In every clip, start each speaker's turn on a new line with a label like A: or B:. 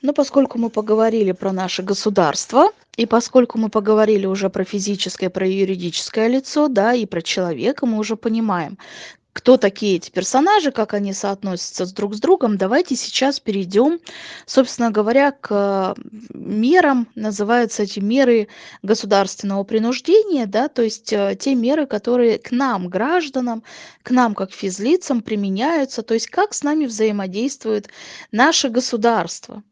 A: Но поскольку мы поговорили про наше государство, и поскольку мы поговорили уже про физическое, про юридическое лицо, да, и про человека, мы уже понимаем, кто такие эти персонажи, как они соотносятся с друг с другом, давайте сейчас перейдем, собственно говоря, к мерам, называются эти меры государственного принуждения, да, то есть э, те меры, которые к нам, гражданам, к нам как физлицам применяются, то есть как с нами взаимодействует наше государство.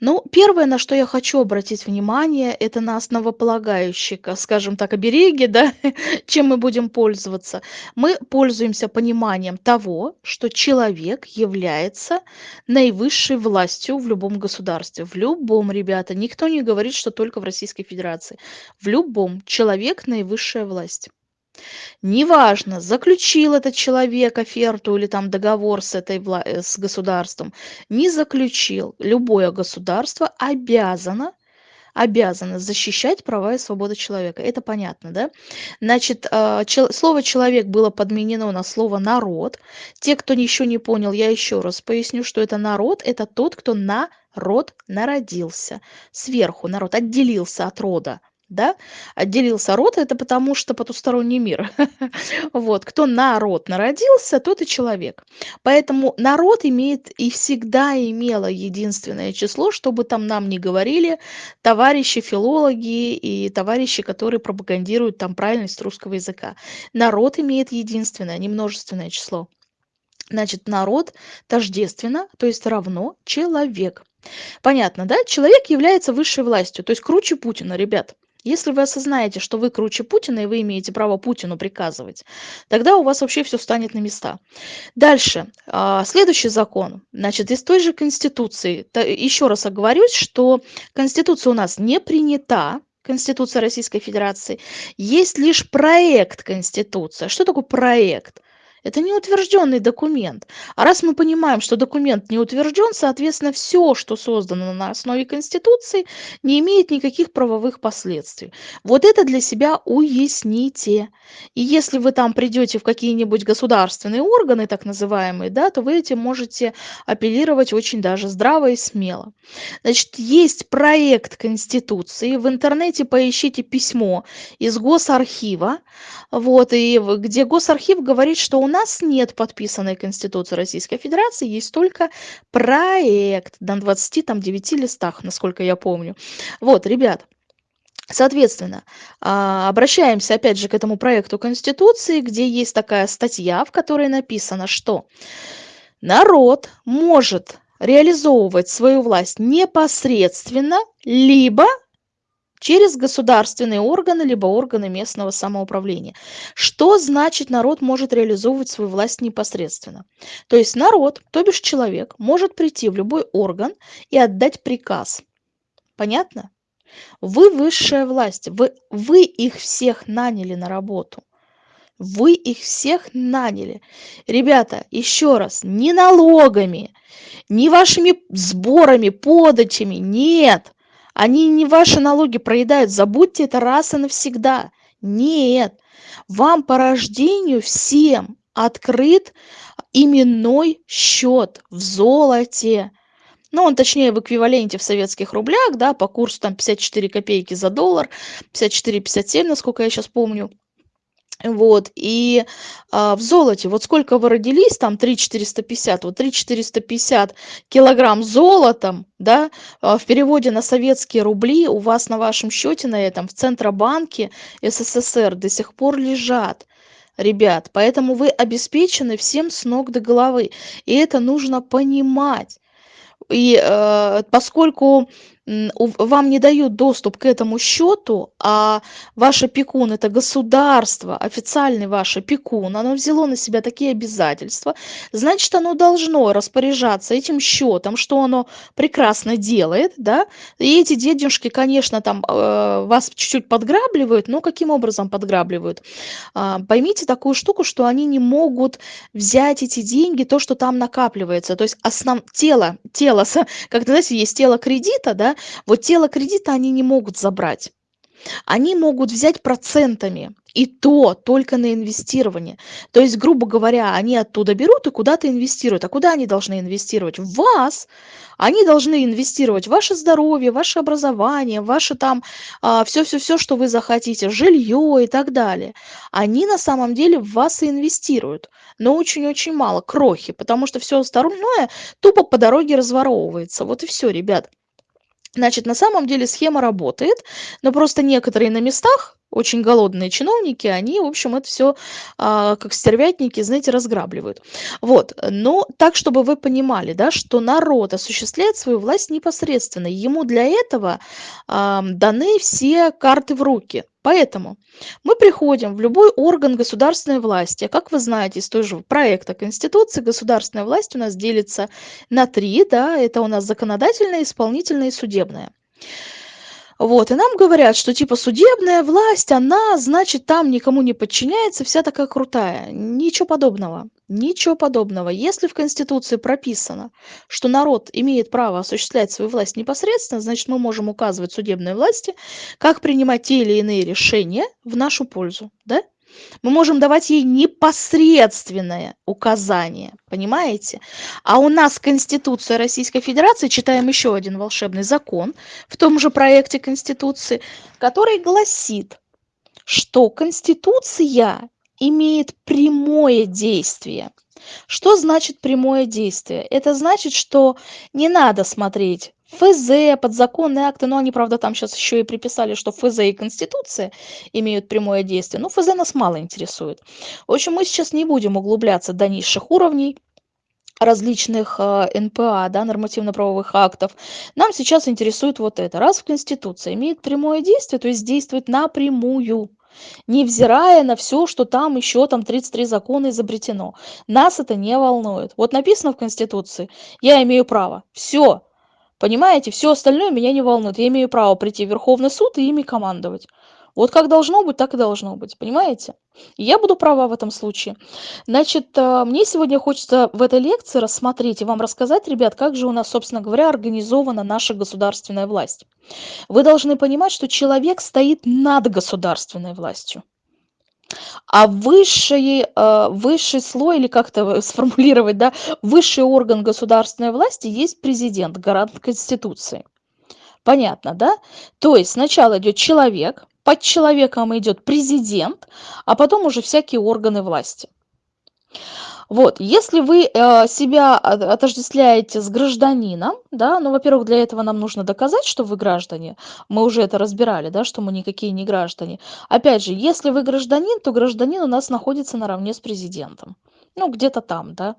A: Ну, первое, на что я хочу обратить внимание, это на основополагающие, скажем так, обереги, да, чем мы будем пользоваться. Мы пользуемся пониманием того, что человек является наивысшей властью в любом государстве. В любом, ребята. Никто не говорит, что только в Российской Федерации. В любом человек наивысшая власть. Неважно, заключил этот человек оферту или там договор с этой э, с государством, не заключил. Любое государство обязано обязано защищать права и свободы человека. Это понятно, да? Значит, а, слово «человек» было подменено на слово «народ». Те, кто еще не понял, я еще раз поясню, что это народ – это тот, кто на род народился. Сверху народ отделился от рода да, отделился род, это потому что потусторонний мир. вот, кто народ народился, тот и человек. Поэтому народ имеет и всегда имело единственное число, чтобы там нам не говорили товарищи филологи и товарищи, которые пропагандируют там правильность русского языка. Народ имеет единственное, не множественное число. Значит, народ тождественно, то есть равно человек. Понятно, да? Человек является высшей властью, то есть круче Путина, ребят. Если вы осознаете, что вы круче Путина, и вы имеете право Путину приказывать, тогда у вас вообще все встанет на места. Дальше. А, следующий закон. Значит, из той же Конституции. Еще раз оговорюсь, что Конституция у нас не принята, Конституция Российской Федерации. Есть лишь проект Конституции. Что такое проект? Это не утвержденный документ. А раз мы понимаем, что документ не утвержден, соответственно, все, что создано на основе Конституции, не имеет никаких правовых последствий. Вот это для себя уясните. И если вы там придете в какие-нибудь государственные органы, так называемые, да, то вы этим можете апеллировать очень даже здраво и смело. Значит, есть проект Конституции. В интернете поищите письмо из Госархива, вот, и где Госархив говорит, что у нас нет подписанной Конституции Российской Федерации, есть только проект на 29 листах, насколько я помню. Вот, ребят, Соответственно, а, обращаемся опять же к этому проекту Конституции, где есть такая статья, в которой написано, что народ может реализовывать свою власть непосредственно, либо через государственные органы либо органы местного самоуправления. Что значит народ может реализовывать свою власть непосредственно? То есть народ, то бишь человек, может прийти в любой орган и отдать приказ. Понятно? Вы высшая власть, вы, вы их всех наняли на работу. Вы их всех наняли. Ребята, еще раз, не налогами, не вашими сборами, подачами, нет. Они не ваши налоги проедают. Забудьте это раз и навсегда. Нет. Вам по рождению всем открыт именной счет в золоте. Ну, он точнее в эквиваленте в советских рублях, да, по курсу там 54 копейки за доллар, 54-57, насколько я сейчас помню. Вот, и а, в золоте, вот сколько вы родились, там 3 450, вот 3 450 килограмм золотом, да, а, в переводе на советские рубли у вас на вашем счете на этом в Центробанке СССР до сих пор лежат. Ребят, поэтому вы обеспечены всем с ног до головы. И это нужно понимать. И э, поскольку вам не дают доступ к этому счету, а ваш опекун – это государство, официальный ваш опекун, оно взяло на себя такие обязательства, значит, оно должно распоряжаться этим счетом, что оно прекрасно делает, да, и эти денежки, конечно, там э, вас чуть-чуть подграбливают, но каким образом подграбливают? А, поймите такую штуку, что они не могут взять эти деньги, то, что там накапливается, то есть основ... тело, тело, как знаете, есть тело кредита, да, вот тело кредита они не могут забрать. Они могут взять процентами. И то только на инвестирование. То есть, грубо говоря, они оттуда берут и куда-то инвестируют. А куда они должны инвестировать? В вас. Они должны инвестировать в ваше здоровье, ваше образование, ваше там все-все-все, что вы захотите, жилье и так далее. Они на самом деле в вас и инвестируют. Но очень-очень мало, крохи, потому что все остальное тупо по дороге разворовывается. Вот и все, ребят. Значит, на самом деле схема работает, но просто некоторые на местах очень голодные чиновники, они, в общем, это все а, как стервятники, знаете, разграбливают. Вот, но так, чтобы вы понимали, да, что народ осуществляет свою власть непосредственно, ему для этого а, даны все карты в руки. Поэтому мы приходим в любой орган государственной власти. Как вы знаете из той же проекта Конституции, государственная власть у нас делится на три, да, это у нас законодательная, исполнительная и судебная. Вот, и нам говорят, что типа судебная власть, она, значит, там никому не подчиняется, вся такая крутая. Ничего подобного. Ничего подобного. Если в Конституции прописано, что народ имеет право осуществлять свою власть непосредственно, значит, мы можем указывать судебной власти, как принимать те или иные решения в нашу пользу. Да? Мы можем давать ей непосредственное указание, понимаете? А у нас Конституция Российской Федерации, читаем еще один волшебный закон в том же проекте Конституции, который гласит, что Конституция имеет прямое действие. Что значит прямое действие? Это значит, что не надо смотреть ФЗ, подзаконные акты, но они, правда, там сейчас еще и приписали, что ФЗ и Конституция имеют прямое действие. Но ФЗ нас мало интересует. В общем, мы сейчас не будем углубляться до низших уровней различных э, НПА, да, нормативно-правовых актов. Нам сейчас интересует вот это. Раз в Конституции имеет прямое действие, то есть действует напрямую, невзирая на все, что там еще там 33 закона изобретено. Нас это не волнует. Вот написано в Конституции, я имею право. Все, Понимаете, все остальное меня не волнует. Я имею право прийти в Верховный суд и ими командовать. Вот как должно быть, так и должно быть, понимаете? Я буду права в этом случае. Значит, э, мне сегодня хочется в этой лекции рассмотреть и вам рассказать, ребят, как же у нас, собственно говоря, организована наша государственная власть. Вы должны понимать, что человек стоит над государственной властью. А высший, э, высший слой, или как-то сформулировать, да, высший орган государственной власти есть президент, гарант Конституции. Понятно, да? То есть сначала идет человек, под человеком идет президент, а потом уже всякие органы власти. Вот, если вы э, себя отождествляете с гражданином, да, ну, во-первых, для этого нам нужно доказать, что вы граждане. Мы уже это разбирали, да, что мы никакие не граждане. Опять же, если вы гражданин, то гражданин у нас находится наравне с президентом. Ну, где-то там, да.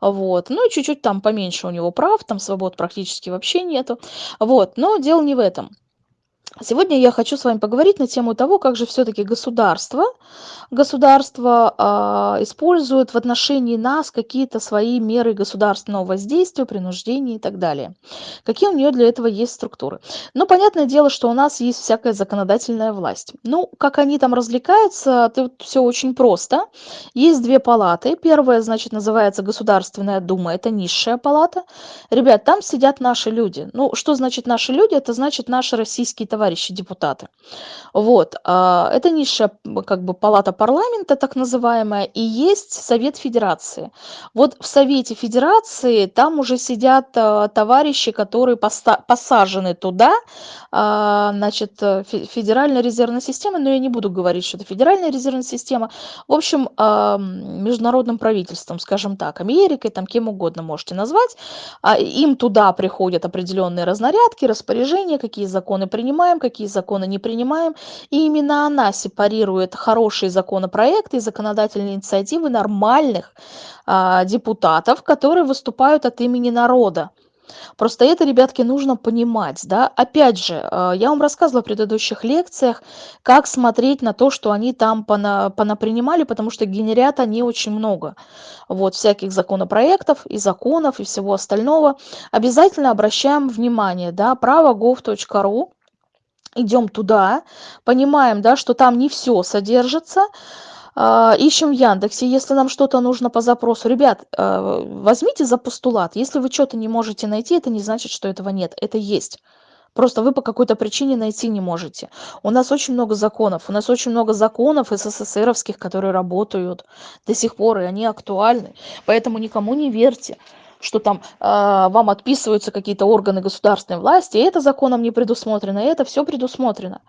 A: Вот. Ну, и чуть-чуть там поменьше у него прав, там свобод практически вообще нету. Вот. Но дело не в этом. Сегодня я хочу с вами поговорить на тему того, как же все-таки государство, государство э, использует в отношении нас какие-то свои меры государственного воздействия, принуждения и так далее. Какие у нее для этого есть структуры. Ну, понятное дело, что у нас есть всякая законодательная власть. Ну, как они там развлекаются, тут все очень просто. Есть две палаты. Первая, значит, называется Государственная Дума, это низшая палата. Ребят, там сидят наши люди. Ну, что значит наши люди? Это значит наши российские товарищи депутаты. Вот. А, это низшая как бы палата парламента, так называемая, и есть Совет Федерации. Вот в Совете Федерации там уже сидят а, товарищи, которые посажены туда, а, значит, Федеральная резервная система, но я не буду говорить, что это Федеральная резервная система, в общем, международным правительством, скажем так, Америкой, там кем угодно можете назвать, им туда приходят определенные разнарядки, распоряжения, какие законы принимают, принимаем, какие законы не принимаем. И именно она сепарирует хорошие законопроекты и законодательные инициативы нормальных а, депутатов, которые выступают от имени народа. Просто это, ребятки, нужно понимать, да. Опять же, а, я вам рассказывала в предыдущих лекциях, как смотреть на то, что они там пона понапринимали, потому что генерят они очень много. Вот, всяких законопроектов и законов и всего остального. Обязательно обращаем внимание, да, право.gov.ru идем туда, понимаем, да, что там не все содержится, а, ищем в Яндексе, если нам что-то нужно по запросу. Ребят, а, возьмите за постулат. Если вы что-то не можете найти, это не значит, что этого нет. Это есть. Просто вы по какой-то причине найти не можете. У нас очень много законов. У нас очень много законов СССРовских, которые работают до сих пор, и они актуальны. Поэтому никому не верьте что там э, вам отписываются какие-то органы государственной власти, это законом не предусмотрено, это все предусмотрено.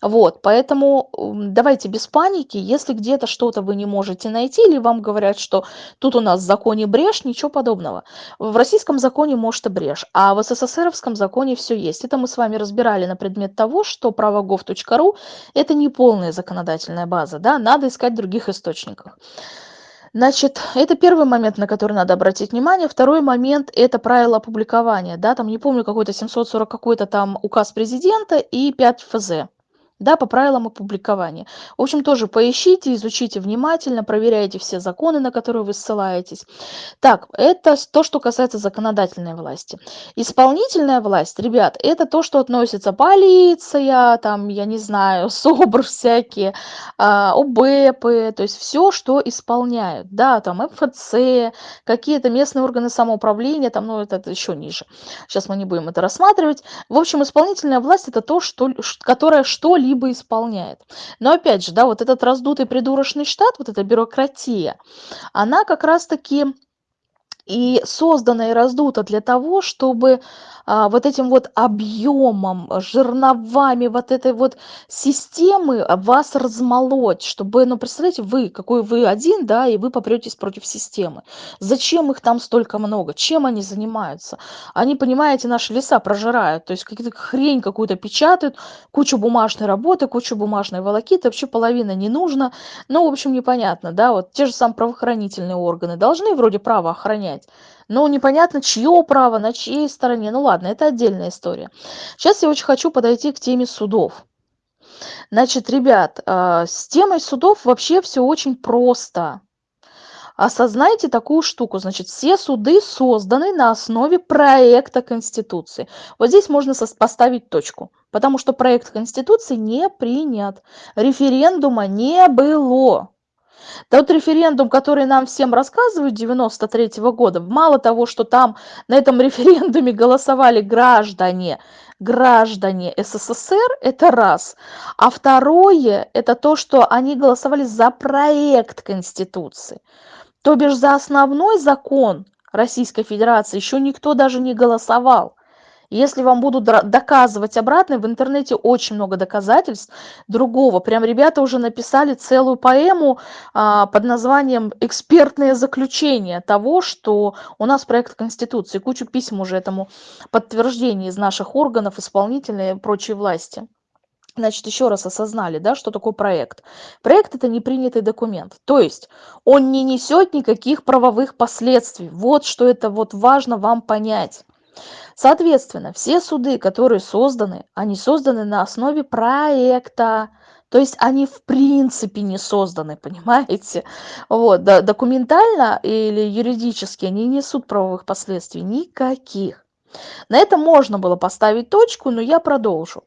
A: Вот, поэтому давайте без паники, если где-то что-то вы не можете найти, или вам говорят, что тут у нас в законе брешь, ничего подобного. В российском законе может и брешь, а в СССРовском законе все есть. Это мы с вами разбирали на предмет того, что правогов.ру это не полная законодательная база, да, надо искать в других источниках. Значит, это первый момент, на который надо обратить внимание. Второй момент – это правила опубликования. Да, там, не помню, какой-то 740 какой-то там указ президента и 5 ФЗ да, по правилам опубликования. В общем, тоже поищите, изучите внимательно, проверяйте все законы, на которые вы ссылаетесь. Так, это то, что касается законодательной власти. Исполнительная власть, ребят, это то, что относится полиция, там, я не знаю, СОБР всякие, а, ОБЭПы, то есть все, что исполняют, да, там МФЦ, какие-то местные органы самоуправления, там, ну, это, это еще ниже. Сейчас мы не будем это рассматривать. В общем, исполнительная власть это то, что, которое что-либо либо исполняет. Но опять же, да, вот этот раздутый придурочный штат, вот эта бюрократия, она как раз-таки и создана и раздута для того, чтобы а, вот этим вот объемом, жерновами вот этой вот системы вас размолоть, чтобы, ну, представляете, вы, какой вы один, да, и вы попретесь против системы. Зачем их там столько много? Чем они занимаются? Они, понимаете, наши леса прожирают, то есть какие-то хрень какую-то печатают, кучу бумажной работы, кучу бумажной волокиты, вообще половина не нужно. Ну, в общем, непонятно, да, вот те же самые правоохранительные органы должны вроде право охранять, но непонятно, чье право, на чьей стороне. Ну ладно, это отдельная история. Сейчас я очень хочу подойти к теме судов. Значит, ребят, э, с темой судов вообще все очень просто. Осознайте такую штуку. Значит, все суды созданы на основе проекта Конституции. Вот здесь можно поставить точку, потому что проект Конституции не принят. Референдума не было. Тот референдум, который нам всем рассказывают 93 -го года, мало того, что там на этом референдуме голосовали граждане, граждане СССР, это раз. А второе, это то, что они голосовали за проект Конституции. То бишь за основной закон Российской Федерации еще никто даже не голосовал. Если вам будут доказывать обратное, в интернете очень много доказательств другого. Прям ребята уже написали целую поэму а, под названием «Экспертное заключение того, что у нас проект Конституции». Кучу писем уже этому подтверждение из наших органов, исполнительной и прочей власти. Значит, еще раз осознали, да, что такое проект. Проект – это непринятый документ. То есть он не несет никаких правовых последствий. Вот что это вот важно вам понять. Соответственно, все суды, которые созданы, они созданы на основе проекта. То есть они в принципе не созданы, понимаете? Вот, да, документально или юридически они не несут правовых последствий никаких. На этом можно было поставить точку, но я продолжу.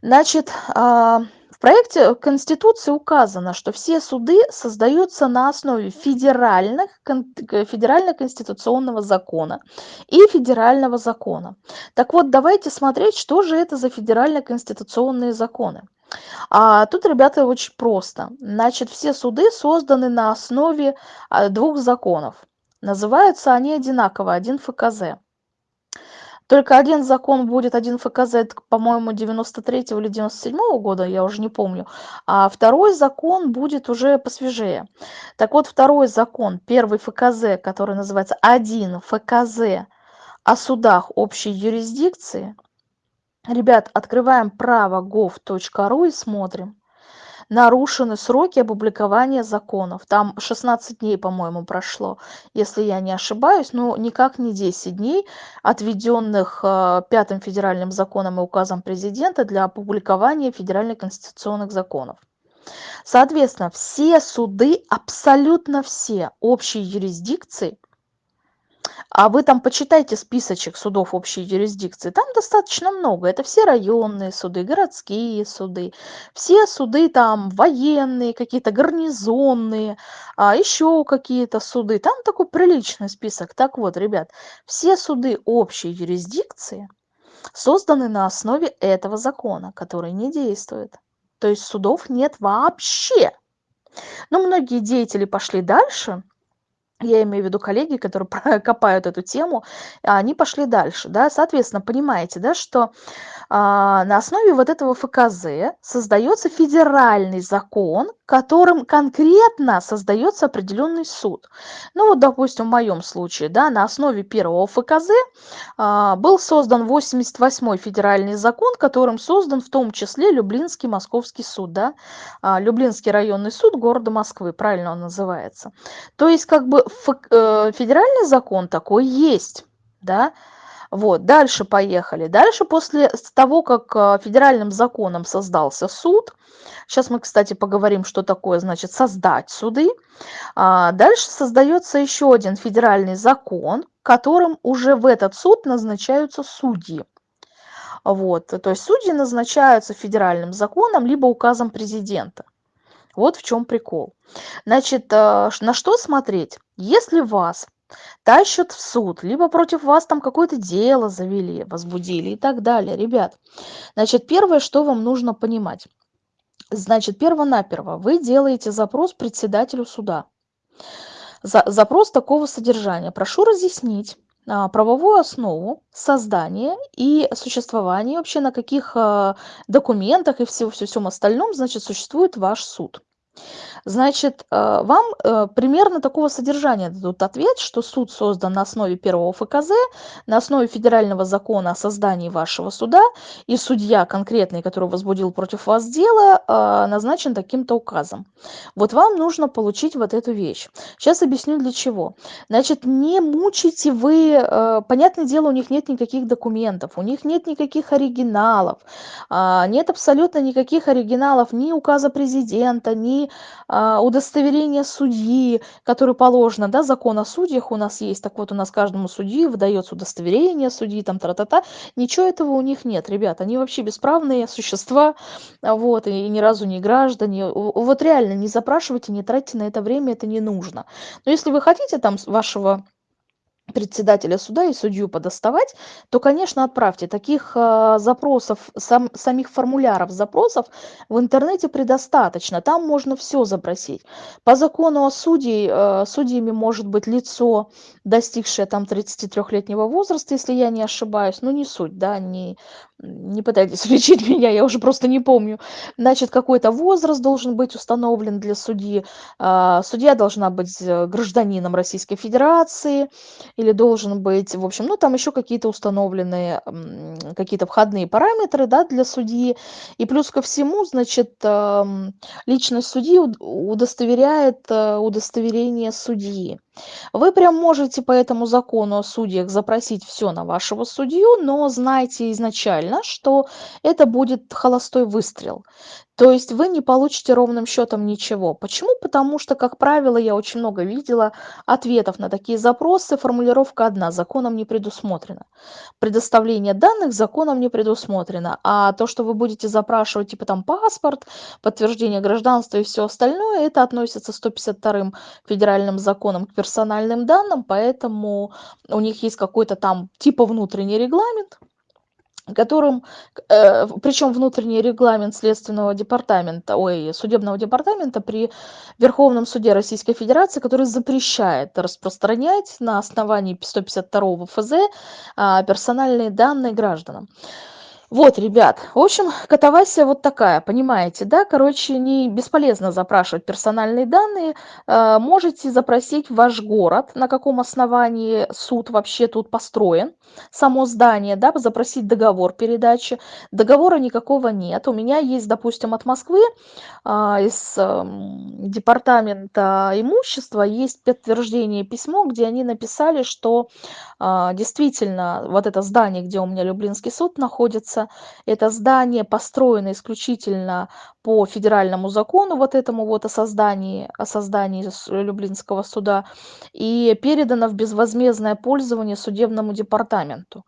A: Значит, а, проекте Конституции указано, что все суды создаются на основе федеральных, федерально-конституционного закона и федерального закона. Так вот, давайте смотреть, что же это за федерально-конституционные законы. А тут, ребята, очень просто. Значит, все суды созданы на основе а, двух законов. Называются они одинаково, один ФКЗ. Только один закон будет, один ФКЗ, по-моему, 93 или 97 -го года, я уже не помню. А второй закон будет уже посвежее. Так вот, второй закон, первый ФКЗ, который называется один ФКЗ о судах общей юрисдикции. Ребят, открываем право gov.ru и смотрим нарушены сроки опубликования законов. Там 16 дней, по-моему, прошло, если я не ошибаюсь, но никак не 10 дней, отведенных э, Пятым федеральным законом и указом президента для опубликования федеральных конституционных законов. Соответственно, все суды, абсолютно все общей юрисдикции – а вы там почитайте списочек судов общей юрисдикции. Там достаточно много. Это все районные суды, городские суды, все суды там военные, какие-то гарнизонные, а еще какие-то суды. Там такой приличный список. Так вот, ребят, все суды общей юрисдикции созданы на основе этого закона, который не действует. То есть судов нет вообще. Но многие деятели пошли дальше я имею в виду коллеги, которые копают эту тему, они пошли дальше, да, соответственно, понимаете, да, что а, на основе вот этого ФКЗ создается федеральный закон, которым конкретно создается определенный суд. Ну вот, допустим, в моем случае, да, на основе первого ФКЗ а, был создан 88-й федеральный закон, которым создан в том числе Люблинский московский суд, да, а, Люблинский районный суд города Москвы, правильно он называется. То есть как бы федеральный закон такой есть, да. Вот, дальше поехали. Дальше после того, как э, федеральным законом создался суд, сейчас мы, кстати, поговорим, что такое, значит, создать суды, а, дальше создается еще один федеральный закон, которым уже в этот суд назначаются судьи. Вот, то есть судьи назначаются федеральным законом либо указом президента. Вот в чем прикол. Значит, э, на что смотреть? Если вас тащат в суд, либо против вас там какое-то дело завели, возбудили и так далее, ребят, значит, первое, что вам нужно понимать. Значит, перво-наперво вы делаете запрос председателю суда. За, запрос такого содержания. Прошу разъяснить, правовую основу создания и существования, вообще на каких а, документах и всем, всем остальном, значит, существует ваш суд. Значит, э, вам э, примерно такого содержания дадут ответ, что суд создан на основе первого ФКЗ, на основе федерального закона о создании вашего суда, и судья конкретный, который возбудил против вас дело, э, назначен таким-то указом. Вот вам нужно получить вот эту вещь. Сейчас объясню для чего. Значит, не мучите вы, понятное дело, у них нет никаких документов, у них нет никаких оригиналов, а, нет абсолютно никаких оригиналов ни указа президента, ни а, удостоверение судьи, которое положено, да, закон о судьях у нас есть, так вот у нас каждому судьи выдается удостоверение судьи, там, тра-та-та, ничего этого у них нет, ребят, они вообще бесправные существа, вот, и ни разу не граждане, вот реально не запрашивайте, не тратьте на это время, это не нужно. Но если вы хотите там вашего председателя суда и судью подоставать, то, конечно, отправьте. Таких э, запросов, сам, самих формуляров запросов в интернете предостаточно. Там можно все запросить. По закону о судьи, э, судьями может быть лицо, достигшее там 33-летнего возраста, если я не ошибаюсь. Ну, не суть, да, не, не пытайтесь лечить меня, я уже просто не помню. Значит, какой-то возраст должен быть установлен для судьи. А, судья должна быть э, гражданином Российской Федерации или должен быть, в общем, ну там еще какие-то установленные, какие-то входные параметры, да, для судьи. И плюс ко всему, значит, личность судьи удостоверяет э, удостоверение судьи. Вы прям можете по этому закону о судьях запросить все на вашего судью, но знайте изначально, что это будет холостой выстрел. То есть вы не получите ровным счетом ничего. Почему? Потому что, как правило, я очень много видела ответов на такие запросы. Формулировка одна – законом не предусмотрена. Предоставление данных законом не предусмотрено. А то, что вы будете запрашивать, типа там паспорт, подтверждение гражданства и все остальное, это относится 152 федеральным законом к персональным данным, поэтому у них есть какой-то там типа внутренний регламент, которым, э, причем внутренний регламент Следственного департамента, ой, судебного департамента при Верховном суде Российской Федерации, который запрещает распространять на основании 152 ФЗ э, персональные данные гражданам. Вот, ребят, в общем, катавасия вот такая, понимаете, да? Короче, не бесполезно запрашивать персональные данные. Э, можете запросить ваш город, на каком основании суд вообще тут построен, само здание, да, запросить договор передачи. Договора никакого нет. У меня есть, допустим, от Москвы а, из эм, департамента имущества есть подтверждение письмо, где они написали, что а, действительно вот это здание, где у меня Люблинский суд находится, это здание построено исключительно по федеральному закону, вот этому вот о создании, о создании Люблинского суда, и передано в безвозмездное пользование судебному департаменту.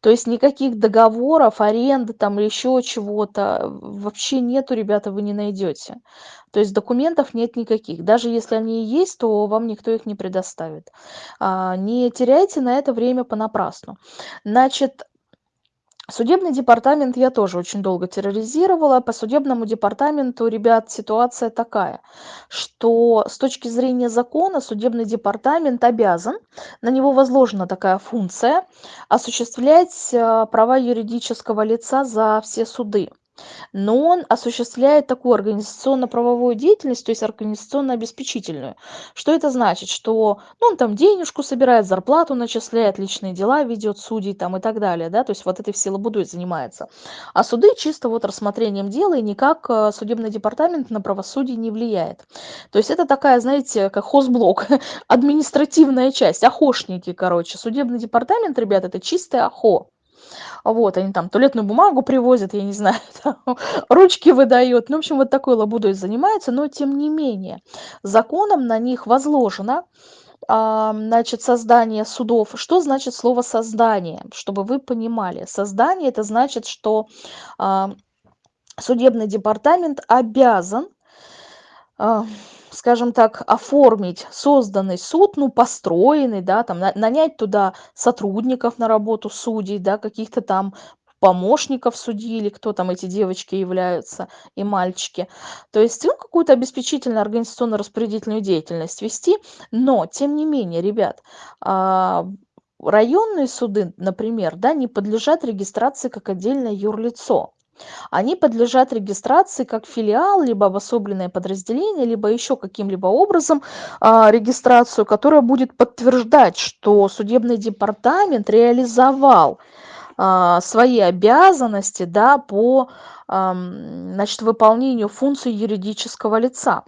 A: То есть никаких договоров, аренды там или еще чего-то вообще нету, ребята, вы не найдете. То есть документов нет никаких. Даже если они и есть, то вам никто их не предоставит. А, не теряйте на это время понапрасну. Значит, Судебный департамент я тоже очень долго терроризировала. По судебному департаменту, ребят, ситуация такая, что с точки зрения закона судебный департамент обязан, на него возложена такая функция, осуществлять э, права юридического лица за все суды но он осуществляет такую организационно-правовую деятельность, то есть организационно-обеспечительную. Что это значит? Что ну, он там денежку собирает, зарплату начисляет, личные дела ведет, судей там и так далее, да, то есть вот этой всей лабудой занимается. А суды чисто вот рассмотрением дела и никак э, судебный департамент на правосудие не влияет. То есть это такая, знаете, как хозблок, административная часть, охошники, короче. Судебный департамент, ребят, это чистое охо. Вот, они там туалетную бумагу привозят, я не знаю, там, ручки выдают. Ну, в общем, вот такой лабудой занимаются, но тем не менее, законом на них возложено а, значит, создание судов. Что значит слово создание? Чтобы вы понимали. Создание это значит, что а, судебный департамент обязан скажем так, оформить созданный суд, ну, построенный, да, там, нанять туда сотрудников на работу судей, да, каких-то там помощников судьи или кто там эти девочки являются и мальчики. То есть ну, какую-то обеспечительную организационно-распорядительную деятельность вести, но тем не менее, ребят, а, районные суды, например, да, не подлежат регистрации как отдельное юрлицо они подлежат регистрации как филиал, либо обособленное подразделение, либо еще каким-либо образом а, регистрацию, которая будет подтверждать, что судебный департамент реализовал а, свои обязанности да, по а, значит, выполнению функций юридического лица.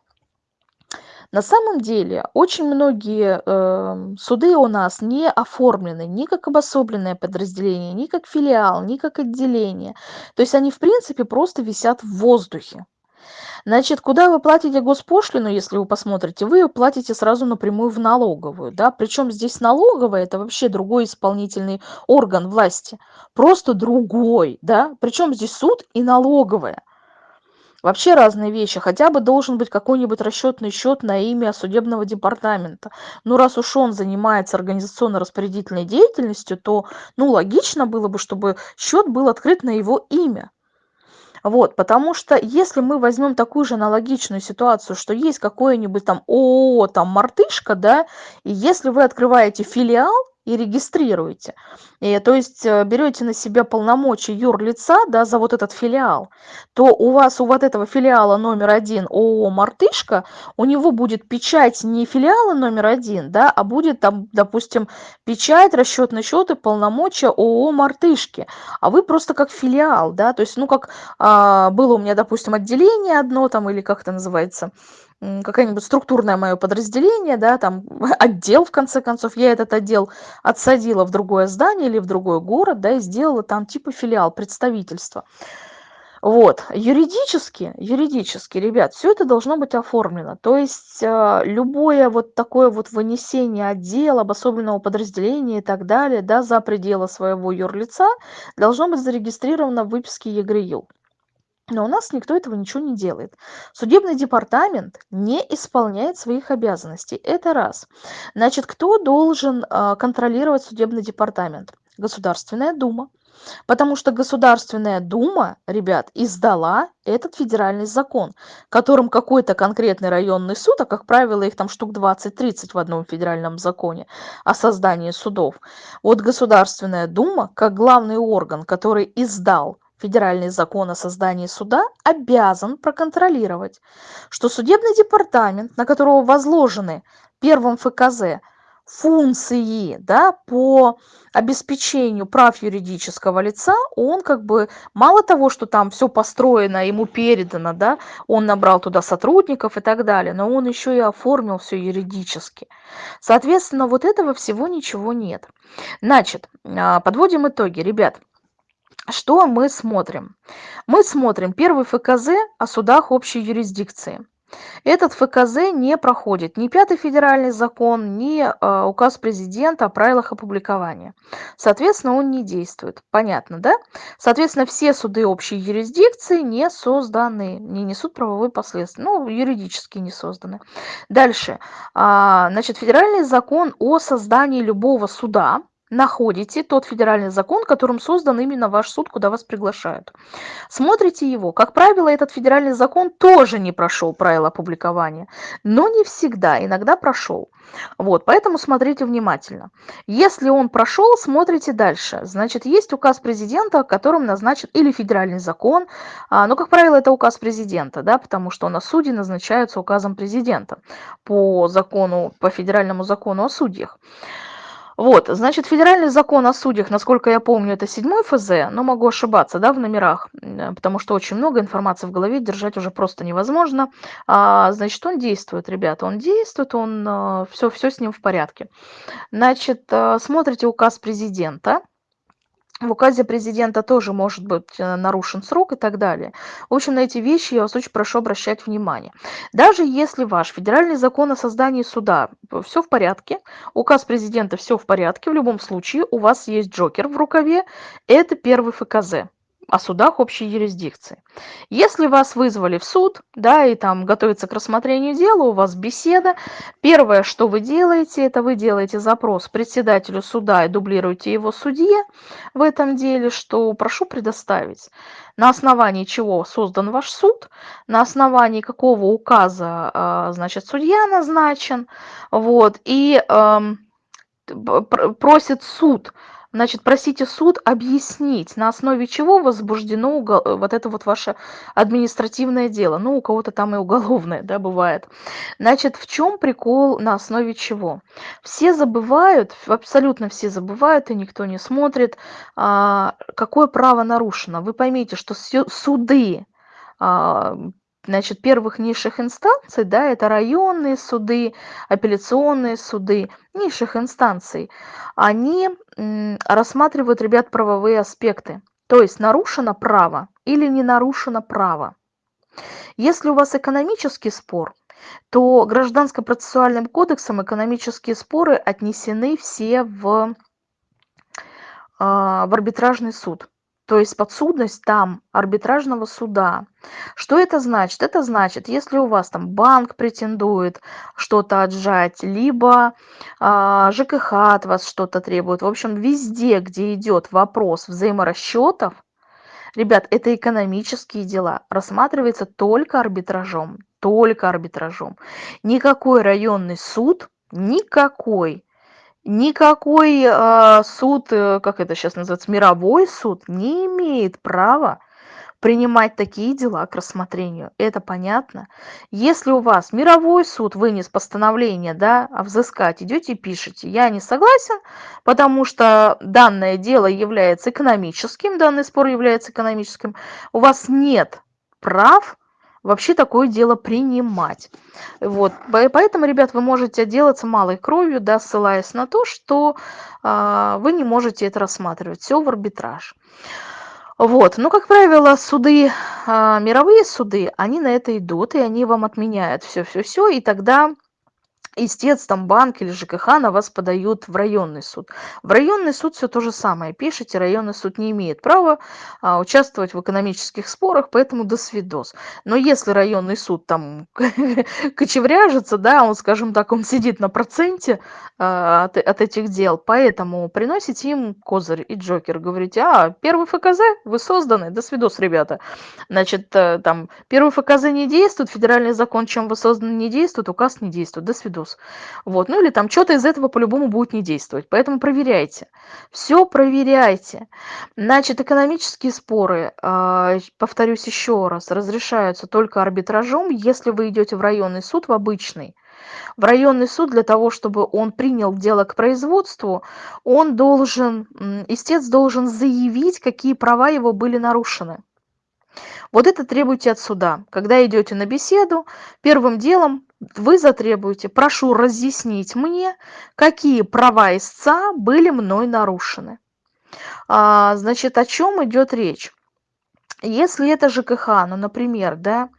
A: На самом деле очень многие э, суды у нас не оформлены ни как обособленное подразделение, ни как филиал, ни как отделение. То есть они в принципе просто висят в воздухе. Значит, куда вы платите госпошлину, если вы посмотрите, вы ее платите сразу напрямую в налоговую, да, причем здесь налоговая это вообще другой исполнительный орган власти, просто другой, да, причем здесь суд и налоговая. Вообще разные вещи. Хотя бы должен быть какой-нибудь расчетный счет на имя судебного департамента. Ну, раз уж он занимается организационно-распорядительной деятельностью, то, ну, логично было бы, чтобы счет был открыт на его имя. Вот, потому что если мы возьмем такую же аналогичную ситуацию, что есть какое-нибудь там ООО, там мартышка, да, и если вы открываете филиал, и регистрируете. И, то есть э, берете на себя полномочия юрлица да, за вот этот филиал, то у вас у вот этого филиала номер один ООО «Мартышка», у него будет печать не филиала номер один, да, а будет там, допустим, печать, расчетный счет и полномочия ООО «Мартышки». А вы просто как филиал, да, то есть, ну, как а, было у меня, допустим, отделение одно там, или как это называется, какое-нибудь структурное мое подразделение, да, там отдел, в конце концов, я этот отдел отсадила в другое здание или в другой город, да, и сделала там типа филиал, представительства. Вот, юридически, юридически, ребят, все это должно быть оформлено. То есть э, любое вот такое вот вынесение отдела, обособленного подразделения и так далее, да, за пределы своего юрлица должно быть зарегистрировано в выписке ЕГРЮ. Но у нас никто этого ничего не делает. Судебный департамент не исполняет своих обязанностей. Это раз. Значит, кто должен э, контролировать судебный департамент? Государственная дума. Потому что Государственная дума, ребят, издала этот федеральный закон, которым какой-то конкретный районный суд, а как правило их там штук 20-30 в одном федеральном законе о создании судов. Вот Государственная дума, как главный орган, который издал федеральный закон о создании суда обязан проконтролировать, что судебный департамент, на которого возложены первым ФКЗ функции да, по обеспечению прав юридического лица, он как бы мало того, что там все построено, ему передано, да, он набрал туда сотрудников и так далее, но он еще и оформил все юридически. Соответственно, вот этого всего ничего нет. Значит, а, подводим итоги, ребят что мы смотрим? Мы смотрим первый ФКЗ о судах общей юрисдикции. Этот ФКЗ не проходит ни пятый федеральный закон, ни э, указ президента о правилах опубликования. Соответственно, он не действует. Понятно, да? Соответственно, все суды общей юрисдикции не созданы, не несут правовой последствия. Ну, юридически не созданы. Дальше. А, значит, федеральный закон о создании любого суда находите тот федеральный закон, которым создан именно ваш суд, куда вас приглашают. Смотрите его. Как правило, этот федеральный закон тоже не прошел правила опубликования, но не всегда, иногда прошел. Вот, поэтому смотрите внимательно. Если он прошел, смотрите дальше. Значит, есть указ президента, которым назначен или федеральный закон, а, но, как правило, это указ президента, да, потому что на суде назначаются указом президента по закону, по федеральному закону о судьях. Вот, значит, федеральный закон о судьях, насколько я помню, это седьмой ФЗ, но могу ошибаться, да, в номерах, потому что очень много информации в голове держать уже просто невозможно. А, значит, он действует, ребята, он действует, он, все, а, все с ним в порядке. Значит, а, смотрите указ президента, в указе президента тоже может быть э, нарушен срок и так далее. В общем, на эти вещи я вас очень прошу обращать внимание. Даже если ваш федеральный закон о создании суда, э, все в порядке, указ президента все в порядке, в любом случае у вас есть джокер в рукаве, это первый ФКЗ о судах общей юрисдикции. Если вас вызвали в суд, да, и там готовится к рассмотрению дела, у вас беседа, первое, что вы делаете, это вы делаете запрос председателю суда и дублируете его судье в этом деле, что прошу предоставить, на основании чего создан ваш суд, на основании какого указа, а, значит, судья назначен, вот, и просит суд Значит, просите суд объяснить, на основе чего возбуждено вот это вот ваше административное дело. Ну, у кого-то там и уголовное, да, бывает. Значит, в чем прикол, на основе чего? Все забывают, абсолютно все забывают, и никто не смотрит, а, какое право нарушено. Вы поймите, что суды а, значит, первых низших инстанций, да, это районные суды, апелляционные суды низших инстанций, они рассматривают, ребят, правовые аспекты. То есть нарушено право или не нарушено право. Если у вас экономический спор, то гражданско-процессуальным кодексом экономические споры отнесены все в, а, в арбитражный суд то есть подсудность там арбитражного суда. Что это значит? Это значит, если у вас там банк претендует что-то отжать, либо э, ЖКХ от вас что-то требует, в общем, везде, где идет вопрос взаиморасчетов, ребят, это экономические дела, рассматривается только арбитражом, только арбитражом. Никакой районный суд, никакой Никакой а, суд, э, как это сейчас называется, мировой суд не имеет права принимать такие дела к рассмотрению. Это понятно? Если у вас мировой суд вынес постановление, да, а взыскать, идете и пишете, я не согласен, потому что данное дело является экономическим, данный спор является экономическим, у вас нет прав вообще такое дело принимать. Вот. Поэтому, ребят, вы можете отделаться малой кровью, да, ссылаясь на то, что э, вы не можете это рассматривать. Все в арбитраж. Вот. Но, как правило, суды, э, мировые суды, они на это идут, и они вам отменяют все-все-все, и тогда истец, там банк или ЖКХ на вас подают в районный суд. В районный суд все то же самое. Пишите, районный суд не имеет права а, участвовать в экономических спорах, поэтому до свидос. Но если районный суд там кочевряжется, да, он, скажем так, он сидит на проценте а, от, от этих дел, поэтому приносите им козырь и джокер, говорите, а, первый ФКЗ, вы созданы, до свидос, ребята. Значит, э, там, первый ФКЗ не действует, федеральный закон, чем вы созданы, не действует, указ не действует, до свидос плюс. Вот. Ну или там что-то из этого по-любому будет не действовать. Поэтому проверяйте. Все проверяйте. Значит, экономические споры, а, повторюсь еще раз, разрешаются только арбитражом, если вы идете в районный суд, в обычный. В районный суд для того, чтобы он принял дело к производству, он должен, истец должен заявить, какие права его были нарушены. Вот это требуйте от суда. Когда идете на беседу, первым делом вы затребуете, прошу разъяснить мне, какие права истца были мной нарушены. А, значит, о чем идет речь? Если это ЖКХ, ну, например, да,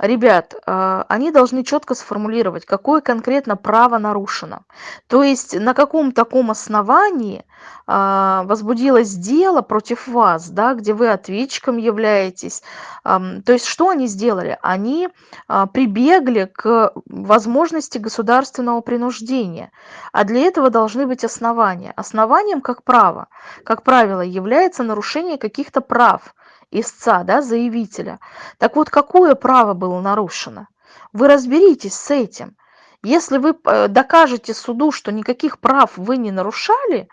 A: ребят, а, они должны четко сформулировать, какое конкретно право нарушено. То есть на каком таком основании а, возбудилось дело против вас, да, где вы ответчиком являетесь. То есть что они сделали? Они а, прибегли к возможности государственного принуждения, а для этого должны быть основания. Основанием как право, как правило, является нарушение каких-то прав истца, да, заявителя. Так вот, какое право было нарушено? Вы разберитесь с этим. Если вы э, докажете суду, что никаких прав вы не нарушали,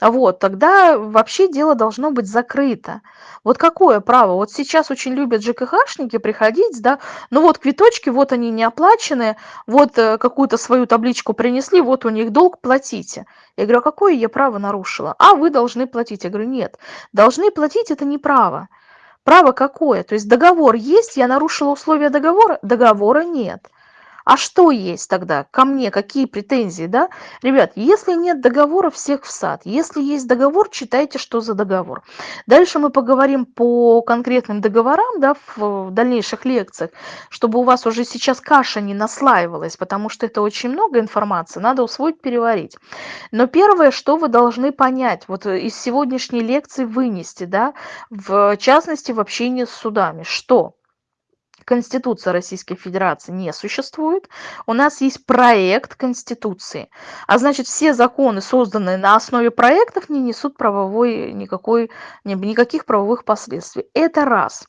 A: вот, тогда вообще дело должно быть закрыто. Вот какое право? Вот сейчас очень любят ЖКХшники приходить, да, ну вот квиточки, вот они не оплачены, вот э, какую-то свою табличку принесли, вот у них долг, платите. Я говорю, а какое я право нарушила? А вы должны платить. Я говорю, нет, должны платить это не право. Право какое? То есть договор есть, я нарушила условия договора? Договора нет. А что есть тогда? Ко мне какие претензии, да? Ребят, если нет договора, всех в сад. Если есть договор, читайте, что за договор. Дальше мы поговорим по конкретным договорам, да, в, в дальнейших лекциях, чтобы у вас уже сейчас каша не наслаивалась, потому что это очень много информации, надо усвоить, переварить. Но первое, что вы должны понять, вот из сегодняшней лекции вынести, да, в частности в общении с судами, что Конституция Российской Федерации не существует. У нас есть проект Конституции. А значит, все законы, созданные на основе проектов, не несут правовой, никакой, никаких правовых последствий. Это раз.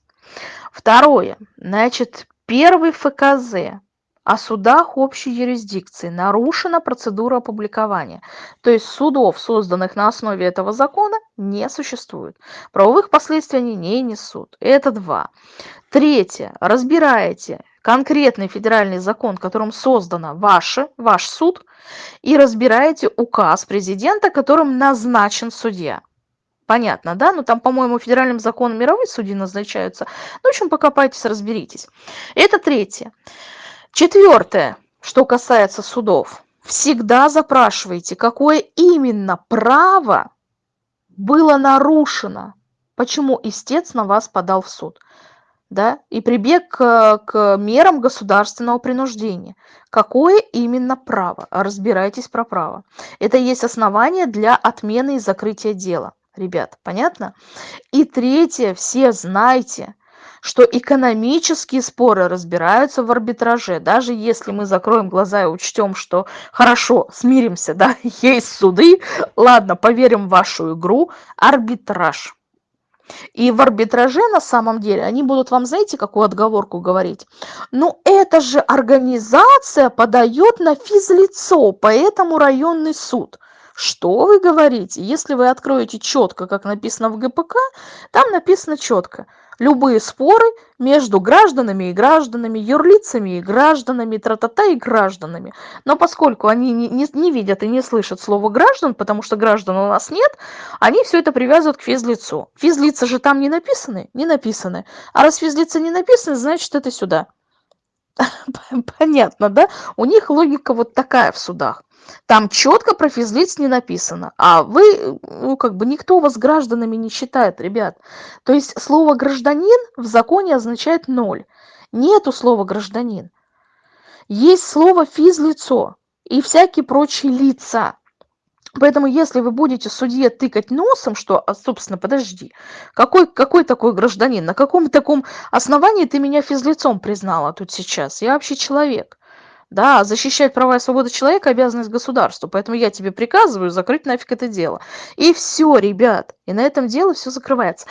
A: Второе. Значит, первый ФКЗ о судах общей юрисдикции нарушена процедура опубликования. То есть судов, созданных на основе этого закона, не существует. Правовых последствий они не несут. Это два. Третье. Разбираете конкретный федеральный закон, которым создано ваше, ваш суд, и разбираете указ президента, которым назначен судья. Понятно, да? Ну там, по-моему, федеральным законом мировые судьи назначаются. Ну, в общем, покопайтесь, разберитесь. Это третье. Четвертое, что касается судов. Всегда запрашивайте, какое именно право было нарушено, почему истец на вас подал в суд. Да, и прибег к, к мерам государственного принуждения. Какое именно право? Разбирайтесь про право. Это есть основание для отмены и закрытия дела. Ребят, понятно? И третье, все знайте – что экономические споры разбираются в арбитраже. Даже если мы закроем глаза и учтем, что хорошо, смиримся, да, есть суды, ладно, поверим в вашу игру, арбитраж. И в арбитраже на самом деле они будут вам, знаете, какую отговорку говорить? Ну, это же организация подает на физлицо, поэтому районный суд. Что вы говорите? Если вы откроете четко, как написано в ГПК, там написано четко – любые споры между гражданами и гражданами, юрлицами и гражданами, тра-та-та и гражданами. Но поскольку они не, не, не видят и не слышат слово граждан, потому что граждан у нас нет, они все это привязывают к физлицу. Физлица же там не написаны? Не написаны. А раз физлица не написаны, значит это сюда. Понятно, да? У них логика вот такая в судах. Там четко про физлиц не написано. А вы, ну, как бы никто вас гражданами не считает, ребят. То есть слово «гражданин» в законе означает ноль. Нету слова «гражданин». Есть слово «физлицо» и всякие прочие лица. Поэтому если вы будете судье тыкать носом, что, а, собственно, подожди, какой, какой такой гражданин, на каком таком основании ты меня физлицом признала тут сейчас? Я вообще человек. Да, защищать права и свободы человека – обязанность государства. Поэтому я тебе приказываю закрыть нафиг это дело. И все, ребят. И на этом дело все закрывается.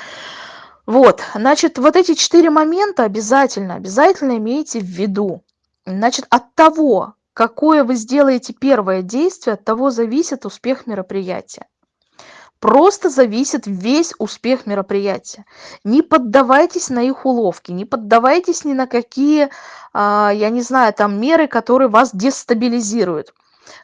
A: Вот, значит, вот эти четыре момента обязательно, обязательно имейте в виду. Значит, от того, какое вы сделаете первое действие, от того зависит успех мероприятия просто зависит весь успех мероприятия. Не поддавайтесь на их уловки, не поддавайтесь ни на какие, а, я не знаю, там меры, которые вас дестабилизируют.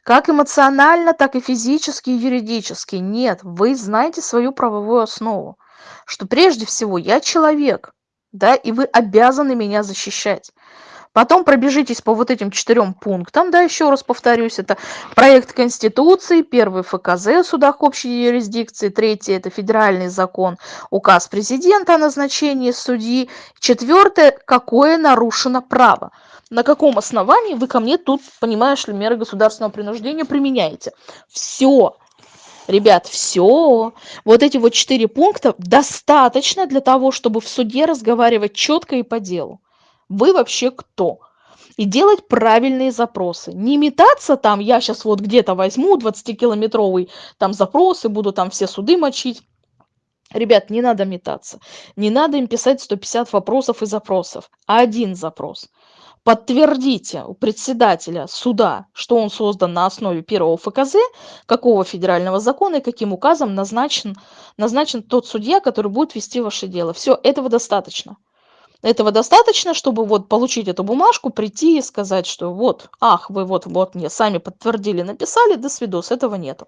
A: Как эмоционально, так и физически и юридически. Нет, вы знаете свою правовую основу, что прежде всего я человек, да, и вы обязаны меня защищать. Потом пробежитесь по вот этим четырем пунктам, да, еще раз повторюсь, это проект Конституции, первый ФКЗ в судах общей юрисдикции, третий это федеральный закон, указ президента о назначении судьи, четвертое, какое нарушено право. На каком основании вы ко мне тут, понимаешь ли, меры государственного принуждения применяете? Все. Ребят, все. Вот эти вот четыре пункта достаточно для того, чтобы в суде разговаривать четко и по делу вы вообще кто? И делать правильные запросы. Не метаться там, я сейчас вот где-то возьму 20-километровый там запрос и буду там все суды мочить. Ребят, не надо метаться. Не надо им писать 150 вопросов и запросов, а один запрос. Подтвердите у председателя суда, что он создан на основе первого ФКЗ, какого федерального закона и каким указом назначен, назначен тот судья, который будет вести ваше дело. Все, этого достаточно. Этого достаточно, чтобы вот получить эту бумажку, прийти и сказать, что вот, ах, вы вот, вот мне сами подтвердили, написали, до свидос, этого нету.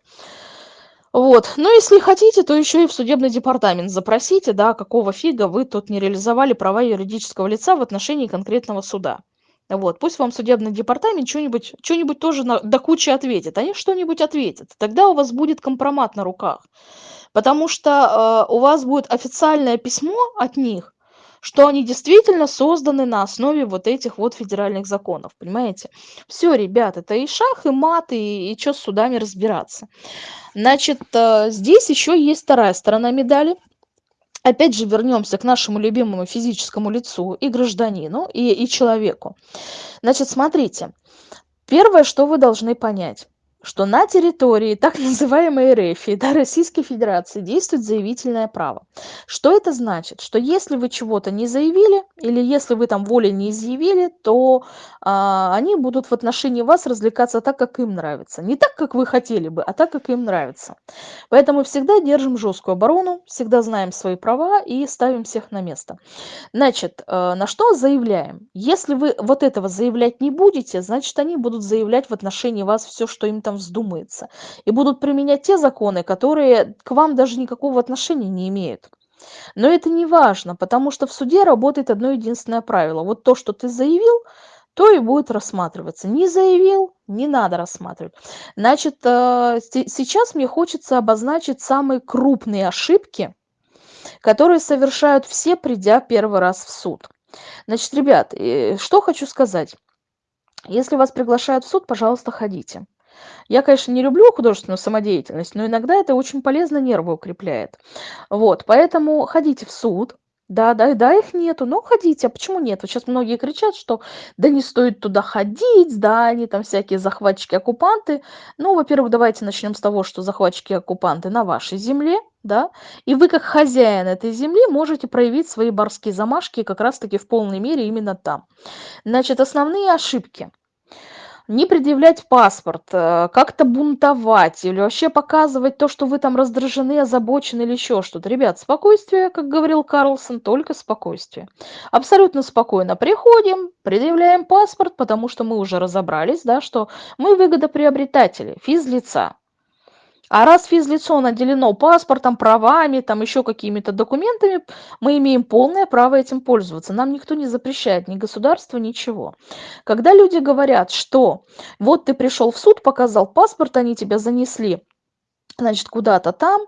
A: Вот. Но если хотите, то еще и в судебный департамент запросите, да, какого фига вы тут не реализовали права юридического лица в отношении конкретного суда. Вот, пусть вам судебный департамент что-нибудь что тоже на, до кучи ответит. Они что-нибудь ответят. Тогда у вас будет компромат на руках. Потому что э, у вас будет официальное письмо от них, что они действительно созданы на основе вот этих вот федеральных законов, понимаете? Все, ребят, это и шах, и мат, и, и что с судами разбираться. Значит, э, здесь еще есть вторая сторона медали. Опять же вернемся к нашему любимому физическому лицу и гражданину, и, и человеку. Значит, смотрите, первое, что вы должны понять что на территории так называемой РФ, да, Российской Федерации действует заявительное право. Что это значит? Что если вы чего-то не заявили, или если вы там волей не изъявили, то а, они будут в отношении вас развлекаться так, как им нравится. Не так, как вы хотели бы, а так, как им нравится. Поэтому всегда держим жесткую оборону, всегда знаем свои права и ставим всех на место. Значит, э, на что заявляем? Если вы вот этого заявлять не будете, значит, они будут заявлять в отношении вас все, что им там там вздумается. И будут применять те законы, которые к вам даже никакого отношения не имеют. Но это не важно, потому что в суде работает одно единственное правило. Вот то, что ты заявил, то и будет рассматриваться. Не заявил, не надо рассматривать. Значит, э, сейчас мне хочется обозначить самые крупные ошибки, которые совершают все, придя первый раз в суд. Значит, ребят, э, что хочу сказать. Если вас приглашают в суд, пожалуйста, ходите. Я, конечно, не люблю художественную самодеятельность, но иногда это очень полезно, нервы укрепляет. Вот, поэтому ходите в суд, да, да, да, их нету, но ходите. А почему нет? Вот сейчас многие кричат, что да не стоит туда ходить, да, они там всякие захватчики-оккупанты. Ну, во-первых, давайте начнем с того, что захватчики-оккупанты на вашей земле, да, и вы как хозяин этой земли можете проявить свои барские замашки как раз-таки в полной мере именно там. Значит, основные ошибки – не предъявлять паспорт, э, как-то бунтовать или вообще показывать то, что вы там раздражены, озабочены или еще что-то. Ребят, спокойствие, как говорил Карлсон, только спокойствие. Абсолютно спокойно приходим, предъявляем паспорт, потому что мы уже разобрались, да, что мы выгодоприобретатели, физлица. А раз физлицо наделено паспортом, правами, там еще какими-то документами, мы имеем полное право этим пользоваться. Нам никто не запрещает, ни государство, ничего. Когда люди говорят, что вот ты пришел в суд, показал паспорт, они тебя занесли, значит, куда-то там,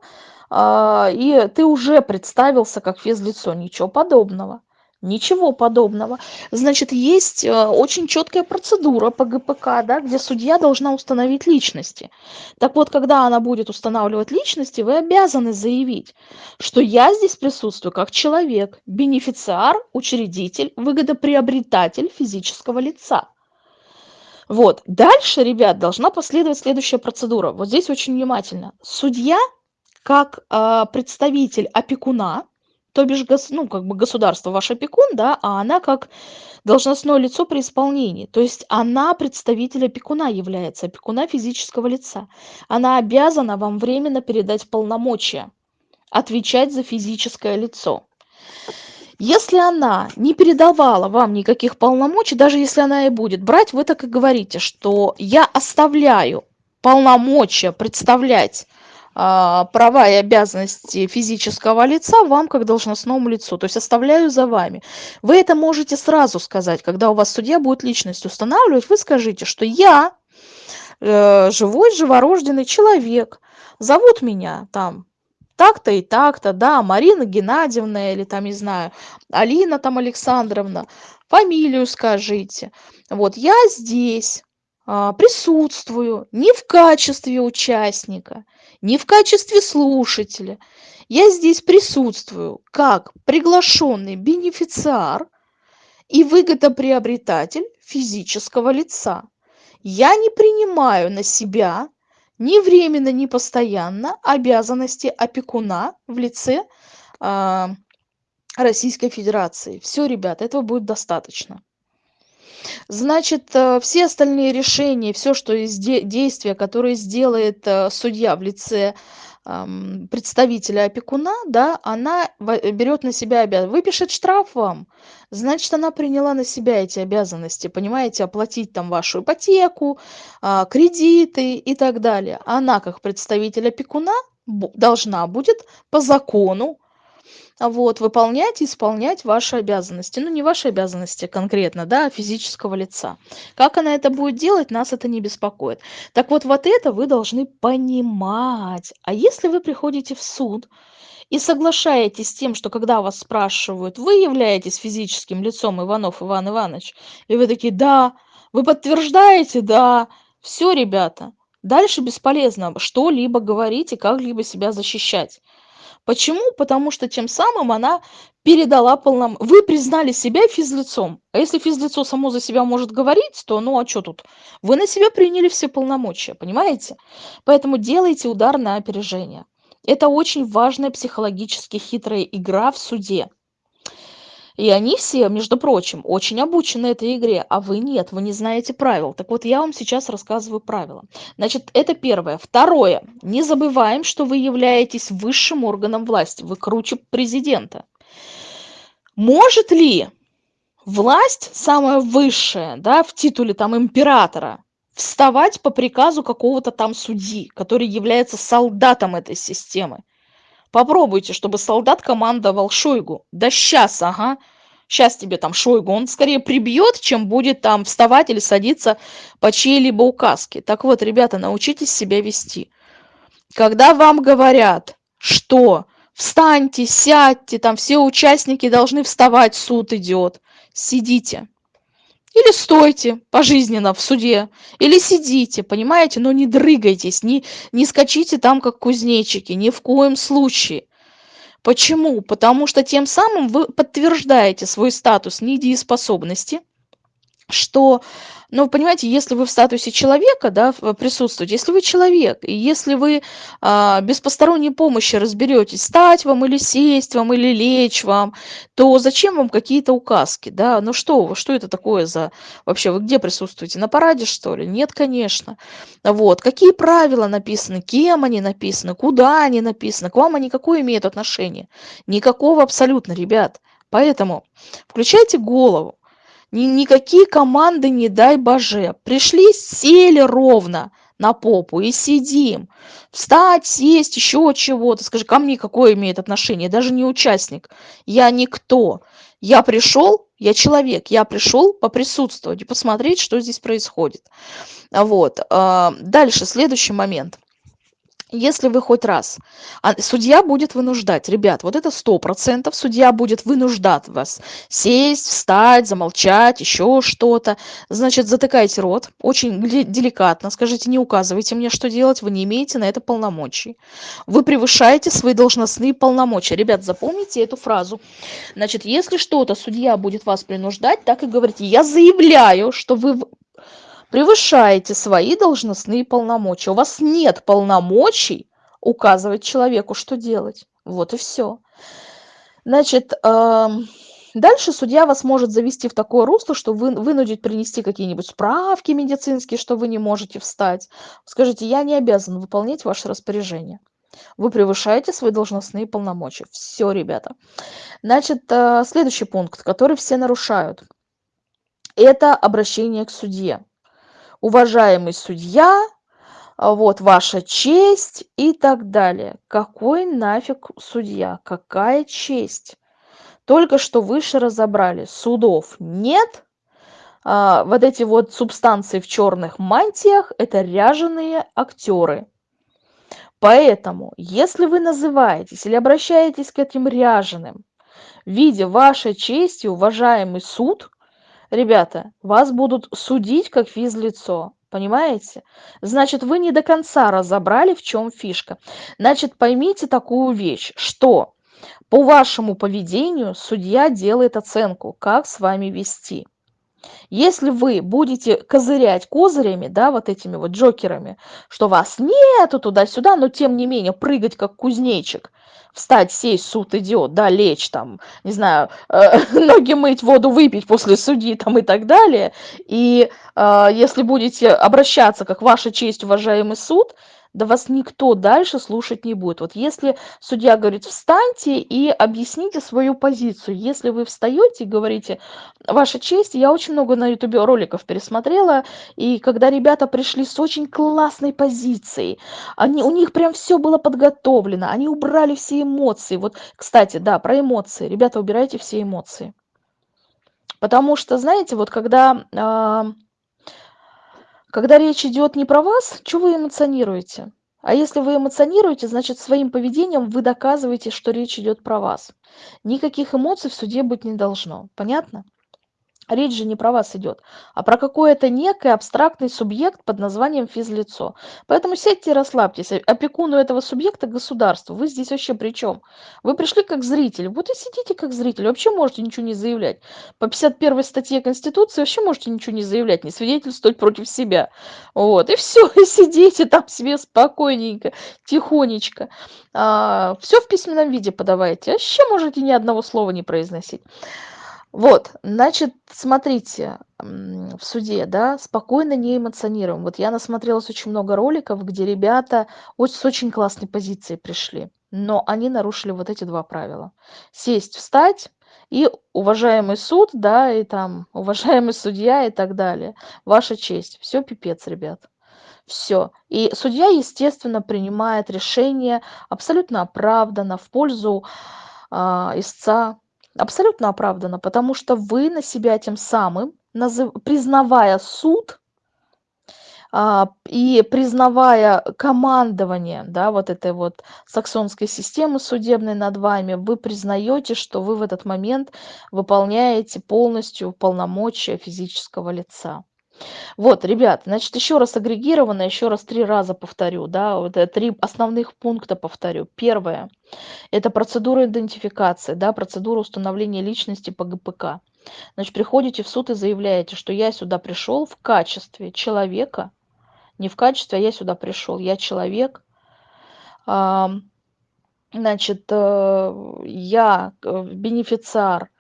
A: а, и ты уже представился как физлицо, ничего подобного. Ничего подобного. Значит, есть э, очень четкая процедура по ГПК, да, где судья должна установить личности. Так вот, когда она будет устанавливать личности, вы обязаны заявить, что я здесь присутствую как человек, бенефициар, учредитель, выгодоприобретатель физического лица. Вот. Дальше, ребят, должна последовать следующая процедура. Вот здесь очень внимательно. Судья, как э, представитель опекуна, то бишь, ну, как бы государство ваш опекун, да, а она как должностное лицо при исполнении. То есть она представитель опекуна является, опекуна физического лица. Она обязана вам временно передать полномочия, отвечать за физическое лицо. Если она не передавала вам никаких полномочий, даже если она и будет брать, вы так и говорите, что я оставляю полномочия представлять права и обязанности физического лица вам как должностному лицу, то есть оставляю за вами. Вы это можете сразу сказать, когда у вас судья будет личность устанавливать, вы скажите, что я э, живой, живорожденный человек, зовут меня там так-то и так-то, да, Марина Геннадьевна или там, не знаю, Алина там Александровна, фамилию скажите. Вот я здесь а, присутствую не в качестве участника, не в качестве слушателя. Я здесь присутствую как приглашенный бенефициар и выгодоприобретатель физического лица. Я не принимаю на себя ни временно, ни постоянно обязанности опекуна в лице э, Российской Федерации. Все, ребята, этого будет достаточно. Значит, э, все остальные решения, все, что из де действия, которые сделает э, судья в лице представителя опекуна, да, она берет на себя. Выпишет штраф вам, значит, она приняла на себя эти обязанности, понимаете, оплатить там вашу ипотеку, а, кредиты и так далее. Она, как представитель опекуна, должна будет по закону вот, выполнять и исполнять ваши обязанности. Ну, не ваши обязанности конкретно, да, а физического лица. Как она это будет делать, нас это не беспокоит. Так вот, вот это вы должны понимать. А если вы приходите в суд и соглашаетесь с тем, что когда вас спрашивают, вы являетесь физическим лицом Иванов Иван Иванович, и вы такие, да, вы подтверждаете, да, все, ребята, дальше бесполезно что-либо говорить и как-либо себя защищать. Почему? Потому что тем самым она передала полном... Вы признали себя физлицом. А если физлицо само за себя может говорить, то ну а что тут? Вы на себя приняли все полномочия, понимаете? Поэтому делайте удар на опережение. Это очень важная психологически хитрая игра в суде. И они все, между прочим, очень обучены этой игре, а вы нет, вы не знаете правил. Так вот, я вам сейчас рассказываю правила. Значит, это первое. Второе. Не забываем, что вы являетесь высшим органом власти. Вы круче президента. Может ли власть, самая высшая, да, в титуле там императора, вставать по приказу какого-то там судьи, который является солдатом этой системы? Попробуйте, чтобы солдат командовал Шойгу. Да сейчас, ага. Сейчас тебе там Шойгу. Он скорее прибьет, чем будет там вставать или садиться по чьей-либо указке. Так вот, ребята, научитесь себя вести. Когда вам говорят, что встаньте, сядьте, там все участники должны вставать, суд идет, сидите. Или стойте пожизненно в суде, или сидите, понимаете, но не дрыгайтесь, не, не скачите там, как кузнечики, ни в коем случае. Почему? Потому что тем самым вы подтверждаете свой статус недееспособности, что ну, понимаете, если вы в статусе человека, да, присутствуете, если вы человек, и если вы а, без посторонней помощи разберетесь, стать вам или сесть вам, или лечь вам, то зачем вам какие-то указки, да? Ну что, что это такое за... Вообще, вы где присутствуете? На параде, что ли? Нет, конечно. Вот. Какие правила написаны, кем они написаны, куда они написаны, к вам они какое имеют отношение? Никакого абсолютно, ребят. Поэтому включайте голову никакие команды не дай боже. Пришли, сели ровно на попу и сидим. Встать, сесть, еще чего-то. Скажи, ко мне какое имеет отношение? Даже не участник. Я никто. Я пришел, я человек, я пришел поприсутствовать и посмотреть, что здесь происходит. Вот. А, дальше, следующий момент если вы хоть раз а судья будет вынуждать ребят вот это сто процентов судья будет вынуждать вас сесть встать замолчать еще что-то. Значит затыкайте рот очень деликатно скажите не указывайте мне что делать вы не имеете на это полномочий. Вы превышаете свои должностные полномочия. Ребят запомните эту фразу. Значит если что-то судья будет вас принуждать так и говорите. Я заявляю что вы превышаете свои должностные полномочия. У вас нет полномочий указывать человеку, что делать. Вот и все. Значит, эм, дальше судья вас может завести в такое русло, что вы вынудить принести какие-нибудь справки медицинские, что вы не можете встать. Скажите, я не обязан выполнять ваше распоряжение. Вы превышаете свои должностные полномочия. Все, ребята. Значит, э, следующий пункт, который все нарушают. Это обращение к судье уважаемый судья а, вот ваша честь и так далее. Какой нафиг судья? Какая честь? Только что выше разобрали. Судов нет. А, вот эти вот субстанции в черных мантиях – это ряженые актеры. Поэтому, если вы называетесь или обращаетесь к этим ряженым в виде вашей чести, уважаемый суд, ребята, вас будут судить как физлицо. Понимаете? Значит, вы не до конца разобрали, в чем фишка. Значит, поймите такую вещь, что по вашему поведению судья делает оценку, как с вами вести. Если вы будете козырять козырями, да, вот этими вот джокерами, что вас нету туда-сюда, но тем не менее прыгать как кузнечик, встать, сесть, суд идет, да, лечь там, не знаю, э, ноги мыть, воду выпить после судьи там и так далее. И э, если будете обращаться как ваша честь, уважаемый суд, да вас никто дальше слушать не будет. Вот если судья говорит, встаньте и объясните свою позицию. Если вы встаете и говорите, ваша честь, я очень много на ютубе роликов пересмотрела, и когда ребята пришли с очень классной позицией, они, у них прям все было подготовлено, они убрали все эмоции. Вот, кстати, да, про эмоции. Ребята, убирайте все эмоции. Потому что, знаете, вот когда... Э, когда речь идет не про вас, что вы эмоционируете? А если вы эмоционируете, значит своим поведением вы доказываете, что речь идет про вас. Никаких эмоций в суде быть не должно. Понятно? Речь же не про вас идет, а про какой-то некий абстрактный субъект под названием физлицо. Поэтому сядьте и расслабьтесь. Опекуну этого субъекта государство. Вы здесь вообще при чем? Вы пришли как зритель. Вот и сидите как зритель. Вообще можете ничего не заявлять. По 51 статье Конституции вообще можете ничего не заявлять, не свидетельствовать против себя. Вот. И все. И сидите там себе спокойненько, тихонечко. А, все в письменном виде подавайте. Вообще можете ни одного слова не произносить. Вот, значит, смотрите, в суде, да, спокойно не эмоционируем. Вот я насмотрелась очень много роликов, где ребята с очень классной позиции пришли, но они нарушили вот эти два правила. Сесть, встать и уважаемый суд, да, и там уважаемый судья и так далее. Ваша честь. Все пипец, ребят. Все. И судья, естественно, принимает решение абсолютно оправданно в пользу а, истца, абсолютно оправдано, потому что вы на себя тем самым, назыв... признавая суд а, и признавая командование, да, вот этой вот саксонской системы судебной над вами, вы признаете, что вы в этот момент выполняете полностью полномочия физического лица. Вот, ребят, значит, еще раз агрегированно, еще раз три раза повторю, да, вот три основных пункта повторю. Первое – это процедура идентификации, да, процедура установления личности по ГПК. Значит, приходите в суд и заявляете, что я сюда пришел в качестве человека, не в качестве, а я сюда пришел, я человек, значит, э, я э, бенефициар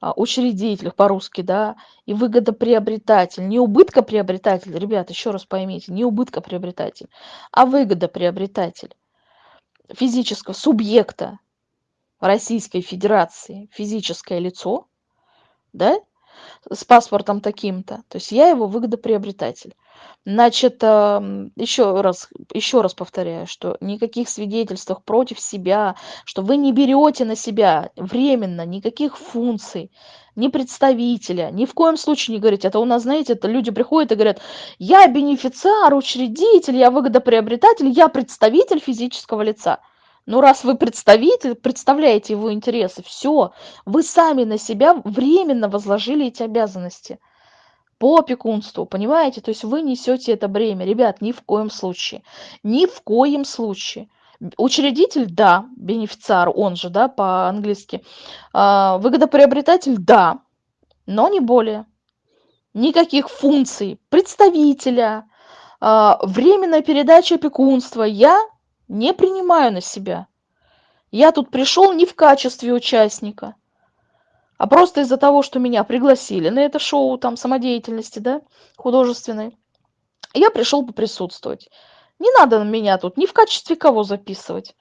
A: учредитель по-русски, да, и выгодоприобретатель, не убыткоприобретатель, ребят, еще раз поймите, не убыткоприобретатель, а выгодоприобретатель физического субъекта Российской Федерации, физическое лицо, да, с паспортом таким-то, то есть я его выгодоприобретатель. Значит, еще раз, еще раз повторяю, что никаких свидетельств против себя, что вы не берете на себя временно никаких функций, ни представителя, ни в коем случае не говорите. Это у нас, знаете, это люди приходят и говорят, я бенефициар, учредитель, я выгодоприобретатель, я представитель физического лица. Ну, раз вы представитель, представляете его интересы, все, вы сами на себя временно возложили эти обязанности по опекунству, понимаете? То есть вы несете это бремя. Ребят, ни в коем случае. Ни в коем случае. Учредитель, да, бенефициар, он же, да, по-английски. А, выгодоприобретатель, да, но не более. Никаких функций представителя, а, временная передача опекунства я не принимаю на себя. Я тут пришел не в качестве участника, а просто из-за того, что меня пригласили на это шоу там самодеятельности, да, художественной, я пришел поприсутствовать. Не надо меня тут ни в качестве кого записывать.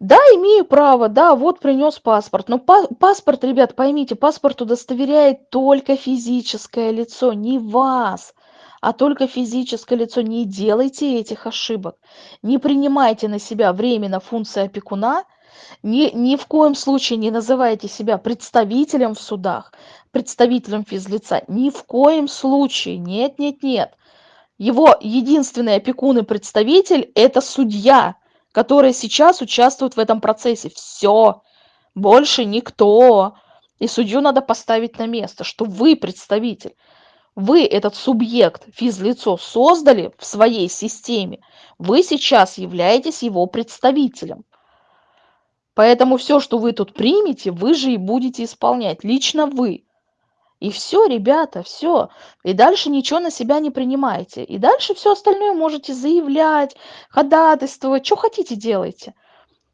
A: Да, имею право, да, вот принес паспорт. Но па паспорт, ребят, поймите, паспорт удостоверяет только физическое лицо, не вас. а только физическое лицо. Не делайте этих ошибок. Не принимайте на себя временно функции опекуна, ни, ни в коем случае не называйте себя представителем в судах, представителем физлица. Ни в коем случае. Нет, нет, нет. Его единственный опекун и представитель – это судья, который сейчас участвует в этом процессе. Все. Больше никто. И судью надо поставить на место, что вы представитель. Вы этот субъект, физлицо, создали в своей системе. Вы сейчас являетесь его представителем. Поэтому все, что вы тут примете, вы же и будете исполнять. Лично вы. И все, ребята, все. И дальше ничего на себя не принимайте. И дальше все остальное можете заявлять, ходатайствовать, что хотите делайте.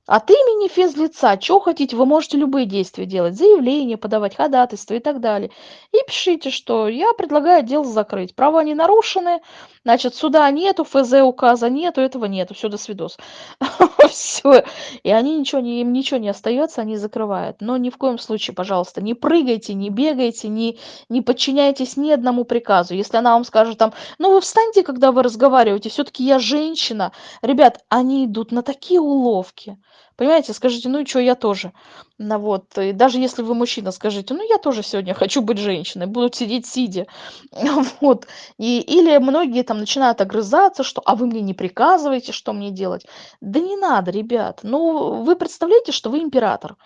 A: От имени физлица, что хотите, вы можете любые действия делать, заявление подавать, ходатайство и так далее. И пишите, что я предлагаю дело закрыть. Права не нарушены, значит, суда нету, ФЗ указа нету, этого нету, все, до свидос. Все. И они ничего не, им ничего не остается, они закрывают. Но ни в коем случае, пожалуйста, не прыгайте, не бегайте, не, не подчиняйтесь ни одному приказу. Если она вам скажет там, ну вы встаньте, когда вы разговариваете, все-таки я женщина. Ребят, они идут на такие уловки. Понимаете, скажите, ну и что, я тоже. Ну вот, и даже если вы мужчина, скажите, ну я тоже сегодня хочу быть женщиной, буду сидеть сидя. Вот. И, или многие там начинают огрызаться, что, а вы мне не приказываете, что мне делать. Да не надо, ребят. Ну, вы представляете, что вы император.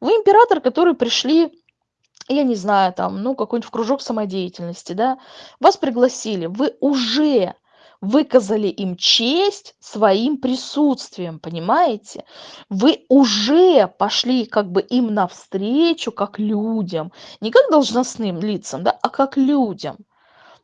A: Вы император, который пришли я не знаю, там, ну, какой-нибудь в кружок самодеятельности, да, вас пригласили, вы уже выказали им честь своим присутствием, понимаете? Вы уже пошли как бы им навстречу, как людям, не как должностным лицам, да, а как людям.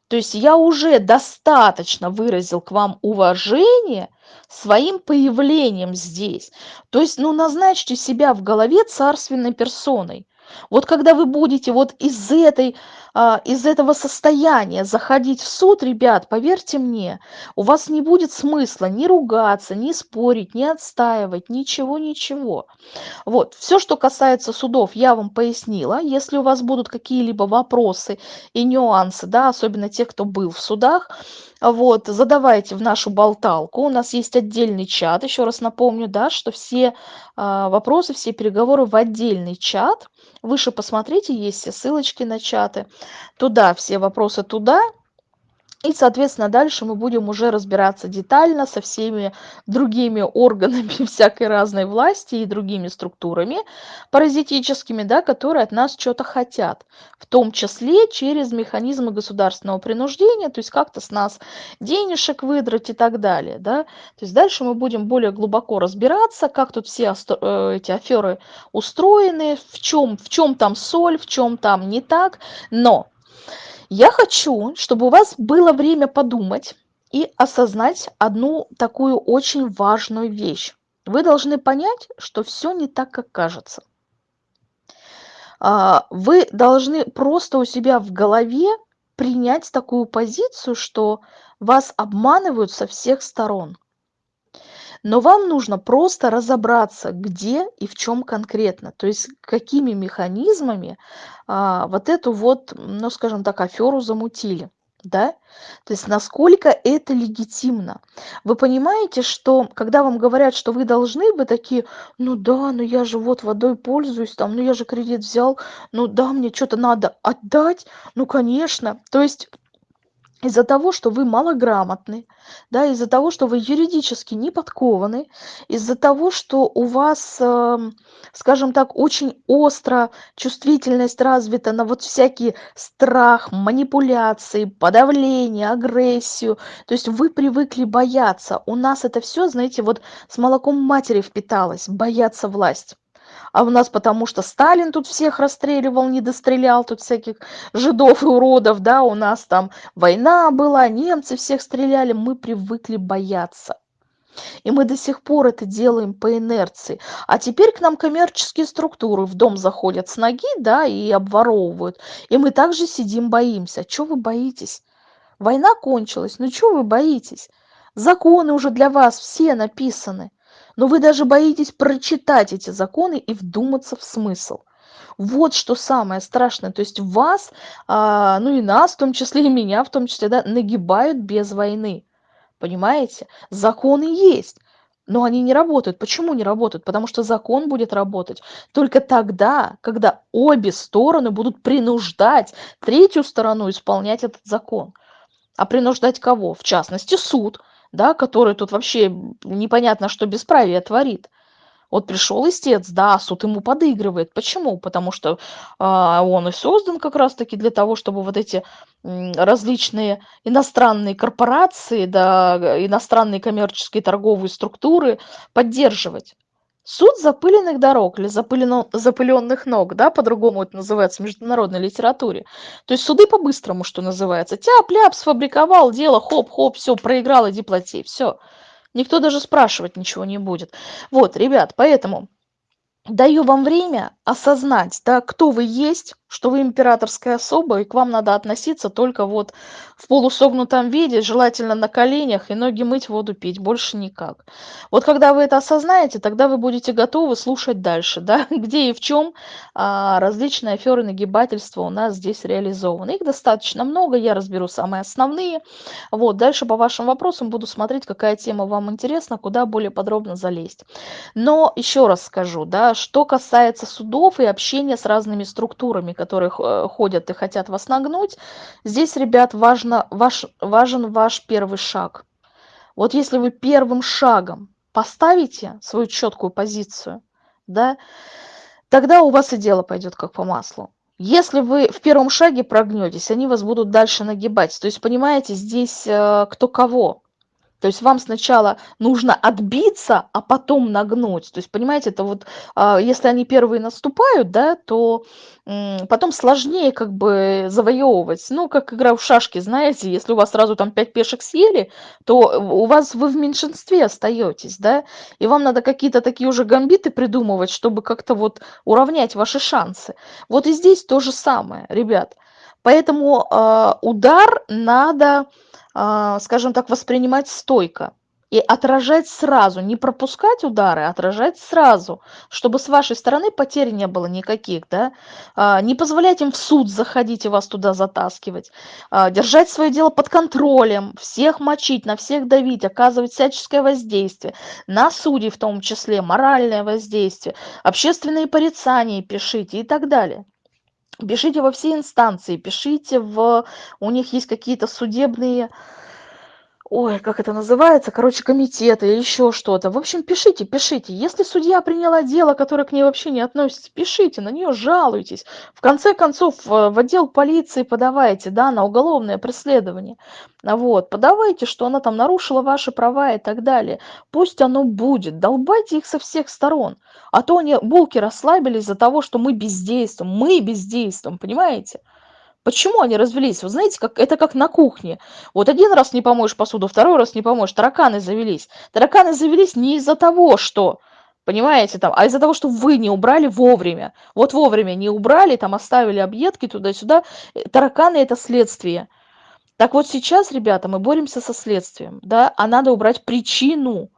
A: То есть я уже достаточно выразил к вам уважение своим появлением здесь. То есть, ну, назначьте себя в голове царственной персоной. Вот когда вы будете вот из этой а, из этого состояния заходить в суд, ребят, поверьте мне, у вас не будет смысла ни ругаться, ни спорить, ни отстаивать, ничего, ничего. Вот, все, что касается судов, я вам пояснила. Если у вас будут какие-либо вопросы и нюансы, да, особенно те, кто был в судах, вот, задавайте в нашу болталку. У нас есть отдельный чат, еще раз напомню, да, что все а, вопросы, все переговоры в отдельный чат. Выше посмотрите, есть все ссылочки на чаты. Туда все вопросы туда, и, соответственно, дальше мы будем уже разбираться детально со всеми другими органами всякой разной власти и другими структурами паразитическими, да, которые от нас что-то хотят, в том числе через механизмы государственного принуждения, то есть как-то с нас денежек выдрать и так далее. Да. То есть дальше мы будем более глубоко разбираться, как тут все э, эти аферы устроены, в чем, в чем там соль, в чем там не так, но я хочу, чтобы у вас было время подумать и осознать одну такую очень важную вещь. Вы должны понять, что все не так, как кажется. А, вы должны просто у себя в голове принять такую позицию, что вас обманывают со всех сторон. Но вам нужно просто разобраться, где и в чем конкретно, то есть какими механизмами а, вот эту вот, ну скажем так, аферу замутили. Да? То есть насколько это легитимно. Вы понимаете, что когда вам говорят, что вы должны, вы такие, ну да, ну я же вот водой пользуюсь, там, ну я же кредит взял, ну да, мне что-то надо отдать, ну конечно. То есть из-за того, что вы малограмотны, да, из-за того, что вы юридически не подкованы, из-за того, что у вас, э, скажем так, очень остро чувствительность развита на вот всякий страх, манипуляции, подавление, агрессию, то есть вы привыкли бояться. У нас это все, знаете, вот с молоком матери впиталось, бояться власть а у нас потому что Сталин тут всех расстреливал, не дострелял тут всяких жидов и уродов, да, у нас там война была, немцы всех стреляли, мы привыкли бояться. И мы до сих пор это делаем по инерции. А теперь к нам коммерческие структуры в дом заходят с ноги, да, и обворовывают. И мы также сидим, боимся. Чего вы боитесь? Война кончилась, ну чего вы боитесь? Законы уже для вас все написаны но вы даже боитесь прочитать эти законы и вдуматься в смысл Вот что самое страшное. То есть вас, а, ну и нас, в том числе и меня, в том числе, да, нагибают без войны. Понимаете? Законы есть, но они не работают. Почему не работают? Потому что закон будет работать только тогда, когда обе стороны будут принуждать третью сторону исполнять этот закон. А принуждать кого? В частности, суд, да, который тут вообще непонятно, что бесправие творит. Вот пришел истец, да, суд ему подыгрывает. Почему? Потому что а, он и создан как раз-таки для того, чтобы вот эти различные иностранные корпорации, да, иностранные коммерческие торговые структуры поддерживать. Суд запыленных дорог или запылено, запыленных ног, да, по-другому это называется в международной литературе. То есть суды по-быстрому, что называется. Тяп-ляп, сфабриковал дело, хоп-хоп, все, проиграл, иди плати, все. Никто даже спрашивать ничего не будет. Вот, ребят, поэтому даю вам время осознать, да, кто вы есть, что вы императорская особа, и к вам надо относиться только вот в полусогнутом виде, желательно на коленях, и ноги мыть, воду пить, больше никак. Вот когда вы это осознаете, тогда вы будете готовы слушать дальше, да, где и в чем а, различные аферы нагибательства у нас здесь реализованы. Их достаточно много, я разберу самые основные. Вот, дальше по вашим вопросам буду смотреть, какая тема вам интересна, куда более подробно залезть. Но еще раз скажу, да, что касается судов и общения с разными структурами, которые э, ходят и хотят вас нагнуть, здесь, ребят, важно, ваш, важен ваш первый шаг. Вот если вы первым шагом поставите свою четкую позицию, да, тогда у вас и дело пойдет как по маслу. Если вы в первом шаге прогнетесь, они вас будут дальше нагибать. То есть, понимаете, здесь э, кто кого. То есть вам сначала нужно отбиться, а потом нагнуть. То есть, понимаете, это вот, а, если они первые наступают, да, то потом сложнее как бы завоевывать. Ну, как игра в шашки, знаете, если у вас сразу там 5 пешек съели, то у вас вы в меньшинстве остаетесь, да, и вам надо какие-то такие уже гамбиты придумывать, чтобы как-то вот уравнять ваши шансы. Вот и здесь то же самое, ребят. Поэтому э, удар надо а, скажем так, воспринимать стойко и отражать сразу, не пропускать удары, а отражать сразу, чтобы с вашей стороны потерь не было никаких, да, а, не позволять им в суд заходить и вас туда затаскивать, держать свое дело под контролем, всех мочить, на всех давить, оказывать всяческое воздействие, на судей в том числе, моральное воздействие, общественные порицания пишите и так далее. Пишите во все инстанции, пишите в... У них есть какие-то судебные ой, как это называется, короче, комитеты или еще что-то. В общем, пишите, пишите. Если судья приняла дело, которое к ней вообще не относится, пишите, на нее жалуйтесь. В конце концов, в отдел полиции подавайте, да, на уголовное преследование. Вот, подавайте, что она там нарушила ваши права и так далее. Пусть оно будет, долбайте их со всех сторон. А то они, булки расслабились из-за того, что мы бездействуем, мы бездействуем, понимаете? Почему они развелись? Вы знаете, как, это как на кухне. Вот один раз не помоешь посуду, второй раз не помоешь, тараканы завелись. Тараканы завелись не из-за того, что, понимаете, там, а из-за того, что вы не убрали вовремя. Вот вовремя не убрали, там оставили объедки туда-сюда. Э, тараканы – это следствие. Так вот сейчас, ребята, мы боремся со следствием, да, а надо убрать причину.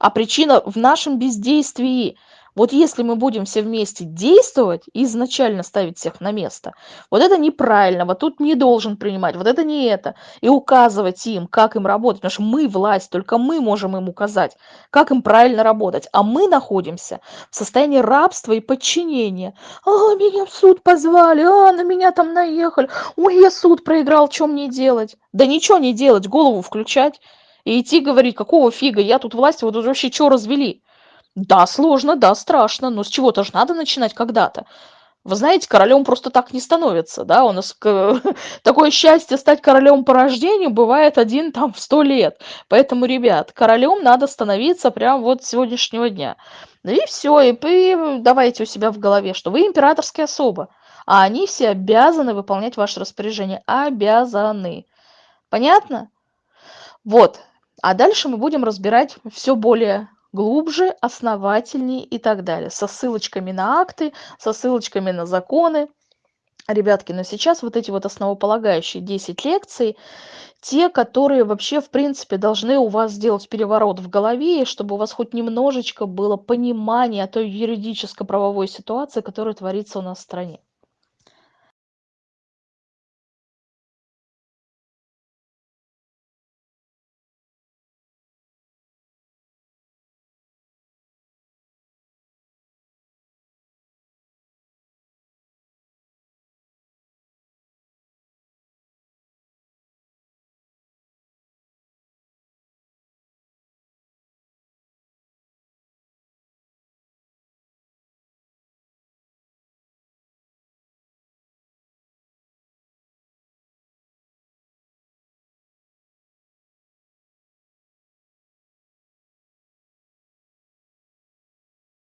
A: А причина в нашем бездействии. Вот если мы будем все вместе действовать и изначально ставить всех на место, вот это неправильно, вот тут не должен принимать, вот это не это, и указывать им, как им работать, потому что мы власть, только мы можем им указать, как им правильно работать, а мы находимся в состоянии рабства и подчинения. А, меня в суд позвали, а, на меня там наехали, ой, я суд проиграл, что мне делать? Да ничего не делать, голову включать и идти говорить, какого фига, я тут власть, вот вообще что развели? Да, сложно, да, страшно, но с чего-то же надо начинать когда-то. Вы знаете, королем просто так не становится, да, у нас такое счастье стать королем по рождению бывает один там в сто лет. Поэтому, ребят, королем надо становиться прямо вот с сегодняшнего дня. И все, и вы давайте у себя в голове, что вы императорская особа, а они все обязаны выполнять ваше распоряжение. Обязаны. Понятно? Вот. А дальше мы будем разбирать все более глубже, основательнее и так далее, со ссылочками на акты, со ссылочками на законы. Ребятки, но сейчас вот эти вот основополагающие 10 лекций, те, которые вообще, в принципе, должны у вас сделать переворот в голове, чтобы у вас хоть немножечко было понимание той юридическо-правовой ситуации, которая творится у нас в стране.